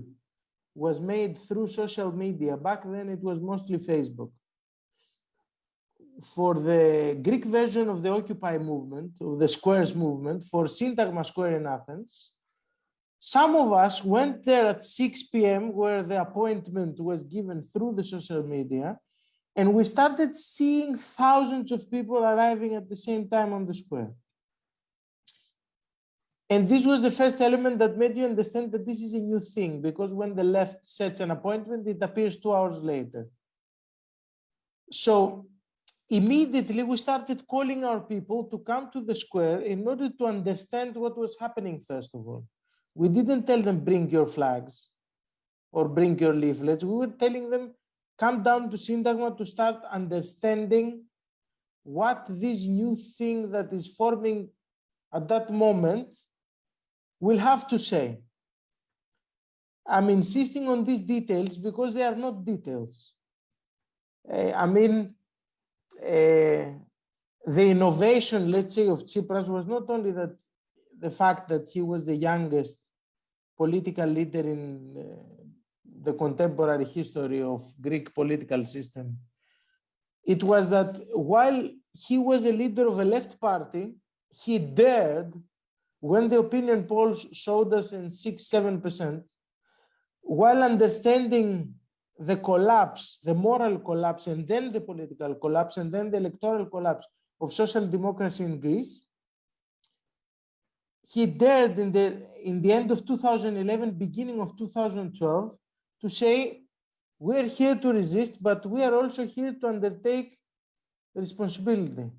was made through social media, back then it was mostly Facebook, for the Greek version of the Occupy movement, of the Squares movement, for Syntagma Square in Athens, some of us went there at 6 p.m. where the appointment was given through the social media and we started seeing thousands of people arriving at the same time on the square. And this was the first element that made you understand that this is a new thing, because when the left sets an appointment, it appears two hours later. So immediately we started calling our people to come to the square in order to understand what was happening, first of all. We didn't tell them, bring your flags or bring your leaflets. We were telling them, come down to Syntagma to start understanding what this new thing that is forming at that moment will have to say. I'm insisting on these details because they are not details. Uh, I mean, uh, the innovation, let's say, of Tsipras was not only that the fact that he was the youngest political leader in uh, the contemporary history of Greek political system. It was that while he was a leader of a left party, he dared, when the opinion polls showed us in six, seven percent, while understanding the collapse, the moral collapse, and then the political collapse, and then the electoral collapse of social democracy in Greece, he dared in the in the end of 2011, beginning of 2012, to say we're here to resist, but we are also here to undertake responsibility.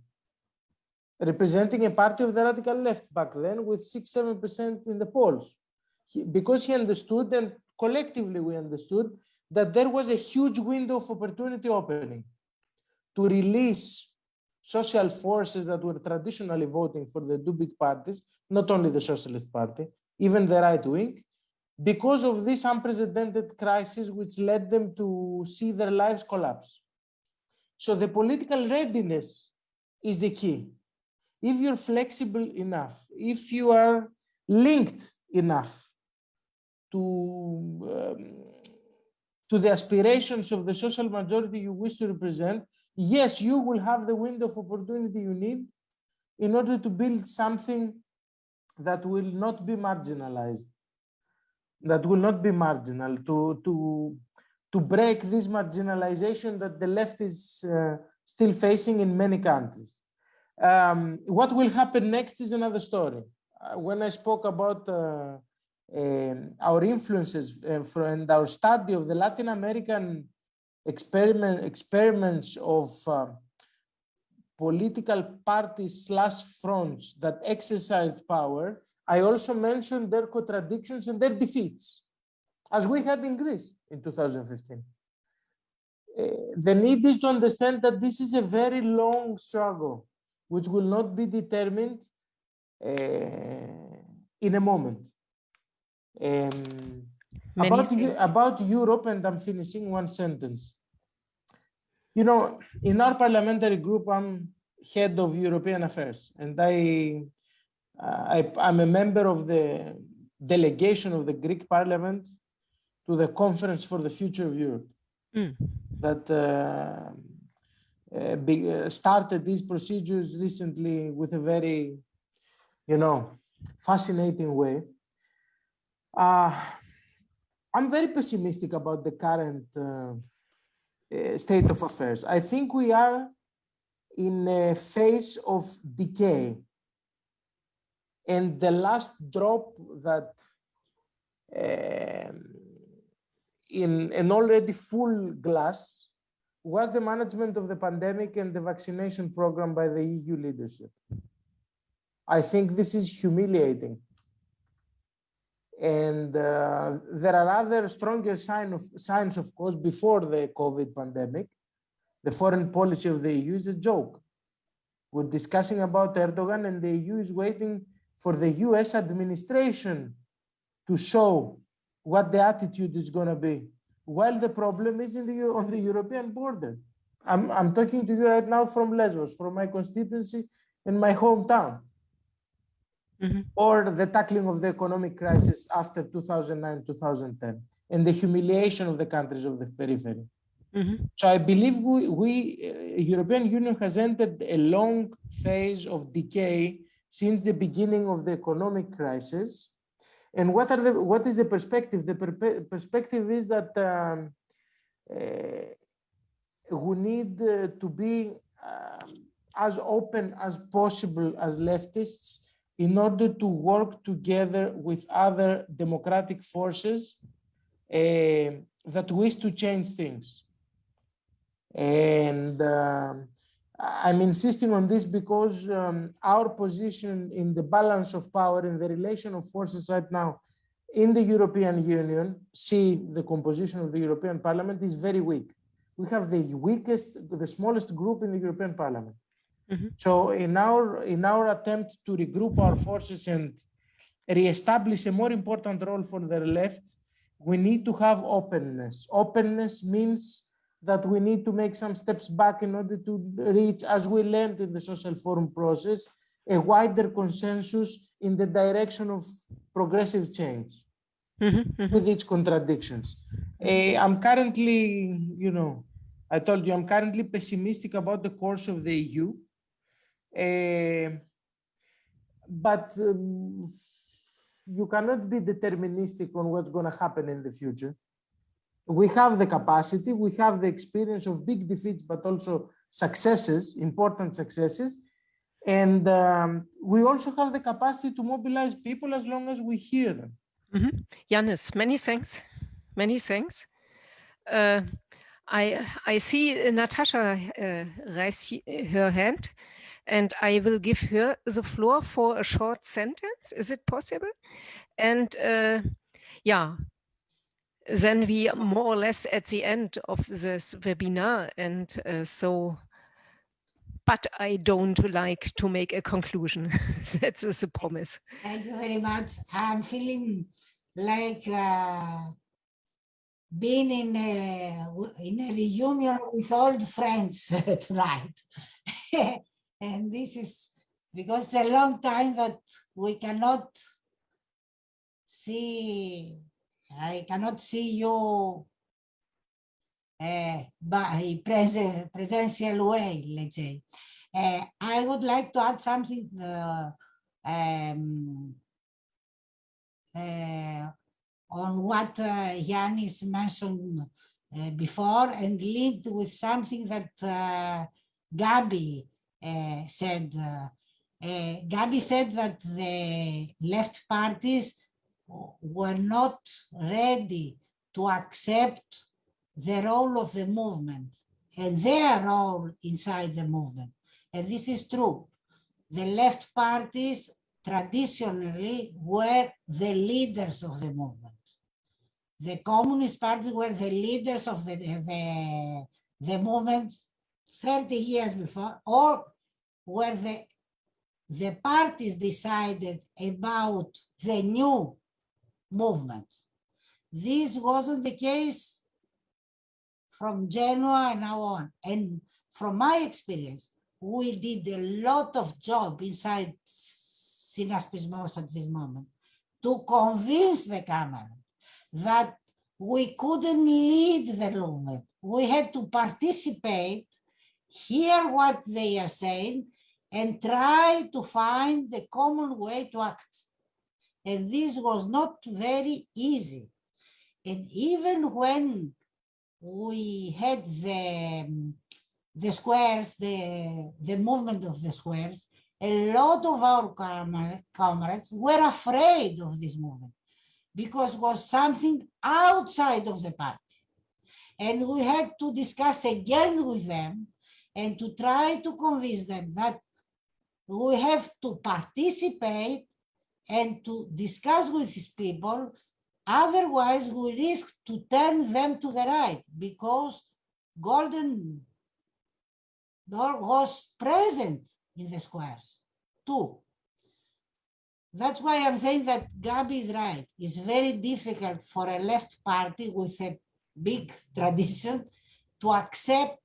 Representing a party of the radical left back then with six, seven percent in the polls. He, because he understood and collectively we understood that there was a huge window of opportunity opening to release social forces that were traditionally voting for the two big parties, not only the Socialist Party, even the right wing, because of this unprecedented crisis which led them to see their lives collapse. So the political readiness is the key. If you're flexible enough, if you are linked enough to, um, to the aspirations of the social majority you wish to represent, yes, you will have the window of opportunity you need in order to build something that will not be marginalized, that will not be marginal, to, to, to break this marginalization that the left is uh, still facing in many countries. Um, what will happen next is another story. Uh, when I spoke about uh, um, our influences uh, and our study of the Latin American experiment, experiments of uh, political parties slash fronts that exercised power, I also mentioned their contradictions and their defeats, as we had in Greece in 2015. Uh, the need is to understand that this is a very long struggle, which will not be determined uh, in a moment. Um, about, about Europe, and I'm finishing one sentence. You know, in our parliamentary group, I'm head of European affairs, and I, uh, I I'm a member of the delegation of the Greek Parliament to the Conference for the Future of Europe mm. that uh, uh, be, uh, started these procedures recently with a very, you know, fascinating way. Uh, I'm very pessimistic about the current uh, uh, state of affairs. I think we are in a phase of decay. And the last drop that um, in an already full glass was the management of the pandemic and the vaccination program by the EU leadership. I think this is humiliating and uh, there are other stronger sign of, signs, of course, before the COVID pandemic. The foreign policy of the EU is a joke. We're discussing about Erdogan and the EU is waiting for the US administration to show what the attitude is going to be, while the problem is in the, on the European border. I'm, I'm talking to you right now from Lesbos, from my constituency in my hometown mm -hmm. or the tackling of the economic crisis after 2009, 2010, and the humiliation of the countries of the periphery. Mm -hmm. So I believe we, we uh, European Union has entered a long phase of decay since the beginning of the economic crisis. And what are the what is the perspective? The per perspective is that um, uh, we need uh, to be um, as open as possible as leftists in order to work together with other democratic forces uh, that wish to change things. And uh, I'm insisting on this because um, our position in the balance of power in the relation of forces right now in the European Union, see the composition of the European Parliament is very weak. We have the weakest, the smallest group in the European Parliament. Mm -hmm. So in our in our attempt to regroup our forces and reestablish a more important role for the left, we need to have openness. Openness means that we need to make some steps back in order to reach, as we learned in the social forum process, a wider consensus in the direction of progressive change mm -hmm. with its contradictions. Uh, I'm currently, you know, I told you I'm currently pessimistic about the course of the EU. Uh, but um, you cannot be deterministic on what's going to happen in the future. We have the capacity, we have the experience of big defeats, but also successes, important successes. And um, we also have the capacity to mobilize people as long as we hear them. Mm -hmm. Yanis, many thanks. Many thanks. uh, I, I see Natasha uh, raise her hand and I will give her the floor for a short sentence. Is it possible? And uh, yeah, then we are more or less at the end of this webinar. And uh, so, but I don't like to make a conclusion. That is a promise. Thank you very much. I'm feeling like uh, being in a, in a reunion with old friends tonight. and this is because a long time that we cannot see, I cannot see you uh, by present, presential way, let's say. Uh, I would like to add something um, on what Yanis mentioned uh, before and linked with something that uh, Gabi said. Gabi said that the left parties were not ready to accept the role of the movement and their role inside the movement. And this is true. The left parties traditionally were the leaders of the movement. The Communist Party were the leaders of the, the, the movement 30 years before, or were the, the parties decided about the new movement. This wasn't the case from Genoa and now on. And from my experience, we did a lot of job inside Synaspismos at this moment to convince the Cameron that we couldn't lead the movement. We had to participate, hear what they are saying, and try to find the common way to act. And this was not very easy. And even when we had the, um, the squares, the, the movement of the squares, a lot of our comrades were afraid of this movement because it was something outside of the party. And we had to discuss again with them and to try to convince them that we have to participate and to discuss with these people. Otherwise, we risk to turn them to the right because Golden Dawn was present in the squares too. That's why I'm saying that Gabi is right. It's very difficult for a left party with a big tradition to accept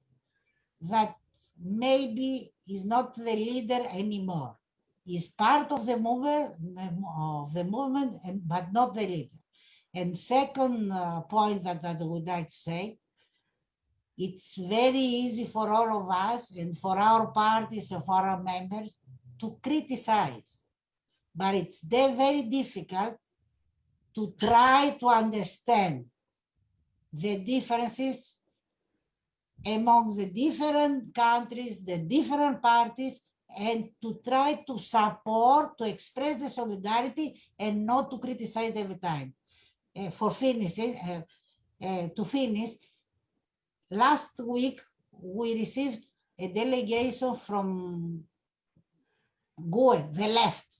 that maybe he's not the leader anymore. He's part of the movement, of the movement, but not the leader. And second uh, point that, that I would like to say, it's very easy for all of us and for our parties and for our members to criticize but it's very difficult to try to understand the differences among the different countries, the different parties, and to try to support, to express the solidarity and not to criticize every time. Uh, for finishing, uh, uh, to finish, last week we received a delegation from GUE, the left,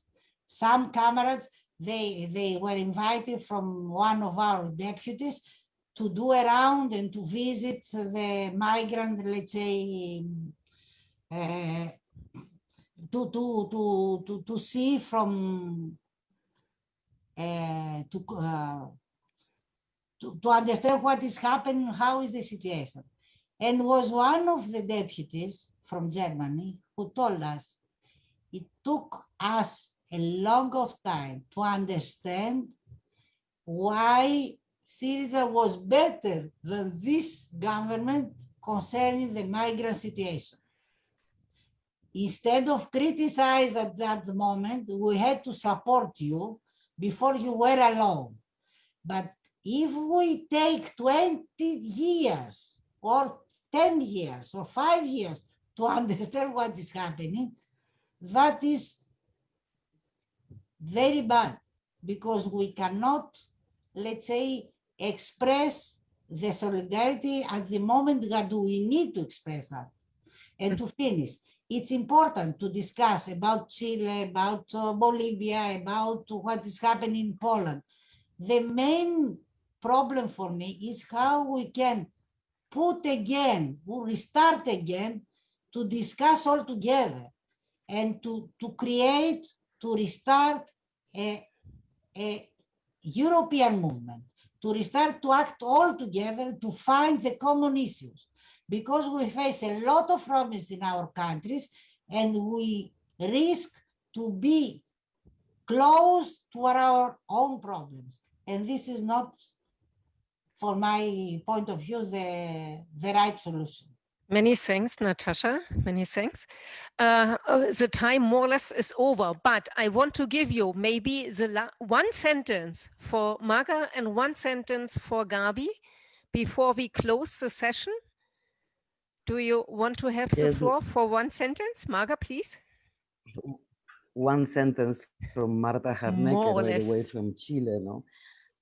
some comrades, they, they were invited from one of our deputies to do around and to visit the migrant, let's say, uh, to, to, to, to, to see from, uh, to, uh, to, to understand what is happening, how is the situation. And was one of the deputies from Germany who told us it took us a long of time to understand why Syriza was better than this government concerning the migrant situation. Instead of criticize at that moment, we had to support you before you were alone. But if we take 20 years or 10 years or five years to understand what is happening, that is very bad because we cannot, let's say, express the solidarity at the moment that we need to express that. And to finish, it's important to discuss about Chile, about uh, Bolivia, about what is happening in Poland. The main problem for me is how we can put again, we restart again, to discuss all together and to, to create, to restart a, a European movement, to restart to act all together to find the common issues. Because we face a lot of problems in our countries and we risk to be close to our own problems. And this is not, for my point of view, the, the right solution. Many thanks, Natasha. Many thanks. Uh, uh, the time more or less is over, but I want to give you maybe the one sentence for Marga and one sentence for Gabi before we close the session. Do you want to have yes. the floor for one sentence? Marga, please. One sentence from Marta by the way, from Chile. No?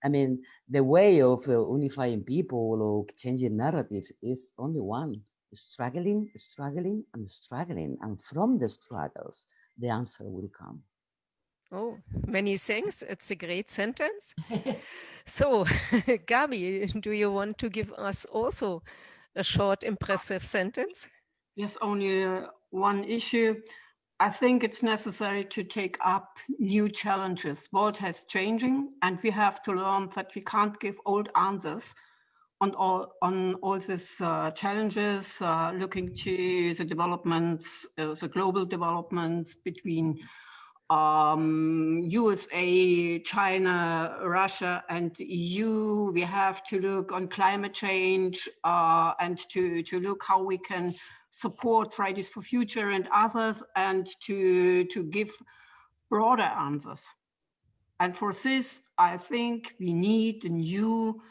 I mean, the way of uh, unifying people or changing narratives is only one struggling, struggling, and struggling. And from the struggles, the answer will come. Oh, many thanks. It's a great sentence. so, Gabi, do you want to give us also a short, impressive sentence? Yes, only uh, one issue. I think it's necessary to take up new challenges. World has changing, and we have to learn that we can't give old answers on all on all these uh, challenges, uh, looking to the developments, uh, the global developments between um, USA, China, Russia, and EU. We have to look on climate change uh, and to to look how we can support Fridays for Future and others, and to to give broader answers. And for this, I think we need a new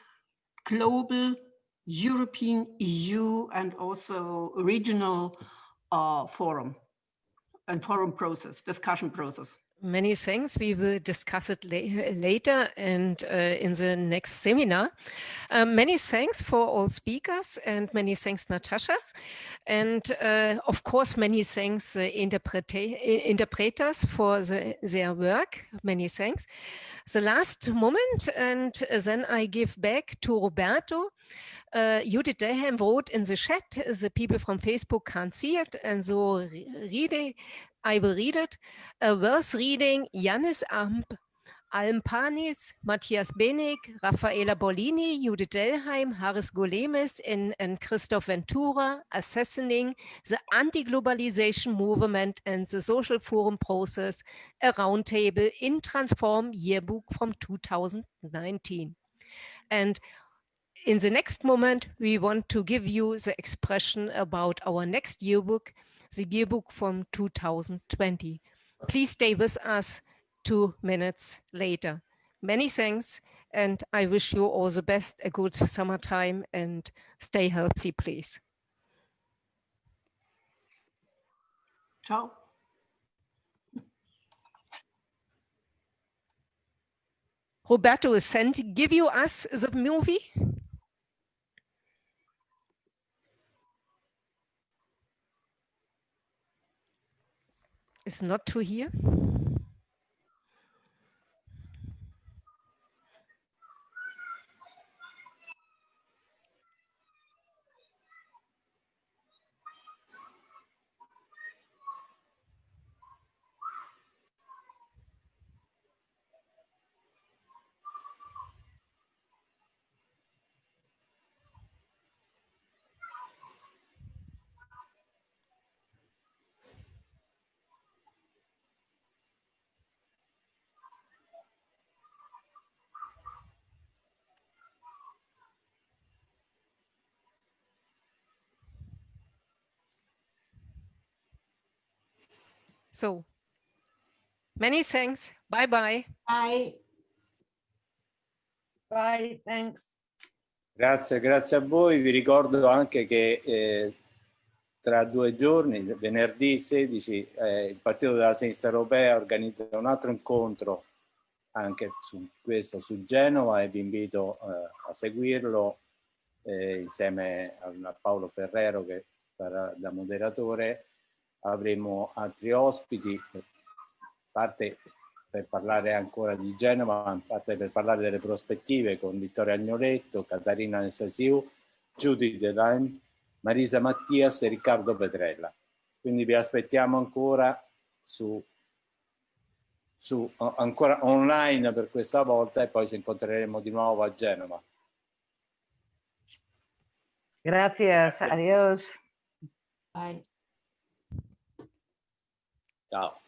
global, European, EU, and also regional uh, forum and forum process, discussion process. Many thanks. We will discuss it la later and uh, in the next seminar. Um, many thanks for all speakers and many thanks, Natasha. And uh, of course, many thanks uh, interpreters for the, their work. Many thanks. The last moment, and then I give back to Roberto. Uh, Judith Delheim wrote in the chat, the people from Facebook can't see it, and so it, I will read it. A verse reading, Janis Amp, Alm Panis, Matthias Benig, Raffaella Bolini, Judith Delheim, Haris Golemis, and, and Christophe Ventura, Assassinating the Anti-Globalization Movement and the Social Forum Process, a roundtable in Transform Yearbook from 2019. And in the next moment, we want to give you the expression about our next yearbook, the yearbook from 2020. Please stay with us two minutes later. Many thanks, and I wish you all the best, a good summertime, and stay healthy, please. Ciao. Roberto is sent, give you us the movie? Is not to hear. So many thanks. Bye bye. Bye. Bye, thanks. Grazie, grazie a voi. Vi ricordo anche che eh, tra due giorni, venerdì 16, eh, il Partito della Sinistra Europea organizza un altro incontro anche su questo, su Genova e vi invito eh, a seguirlo eh, insieme a Paolo Ferrero che sarà da moderatore. Avremo altri ospiti, parte per parlare ancora di Genova, in parte per parlare delle prospettive con Vittorio Agnoletto, Catarina Anastasiu, Judy Delaine, Marisa Mattias e Riccardo Petrella. Quindi vi aspettiamo ancora su, su ancora online per questa volta e poi ci incontreremo di nuovo a Genova. Grazie, adiós. Bye. Ciao.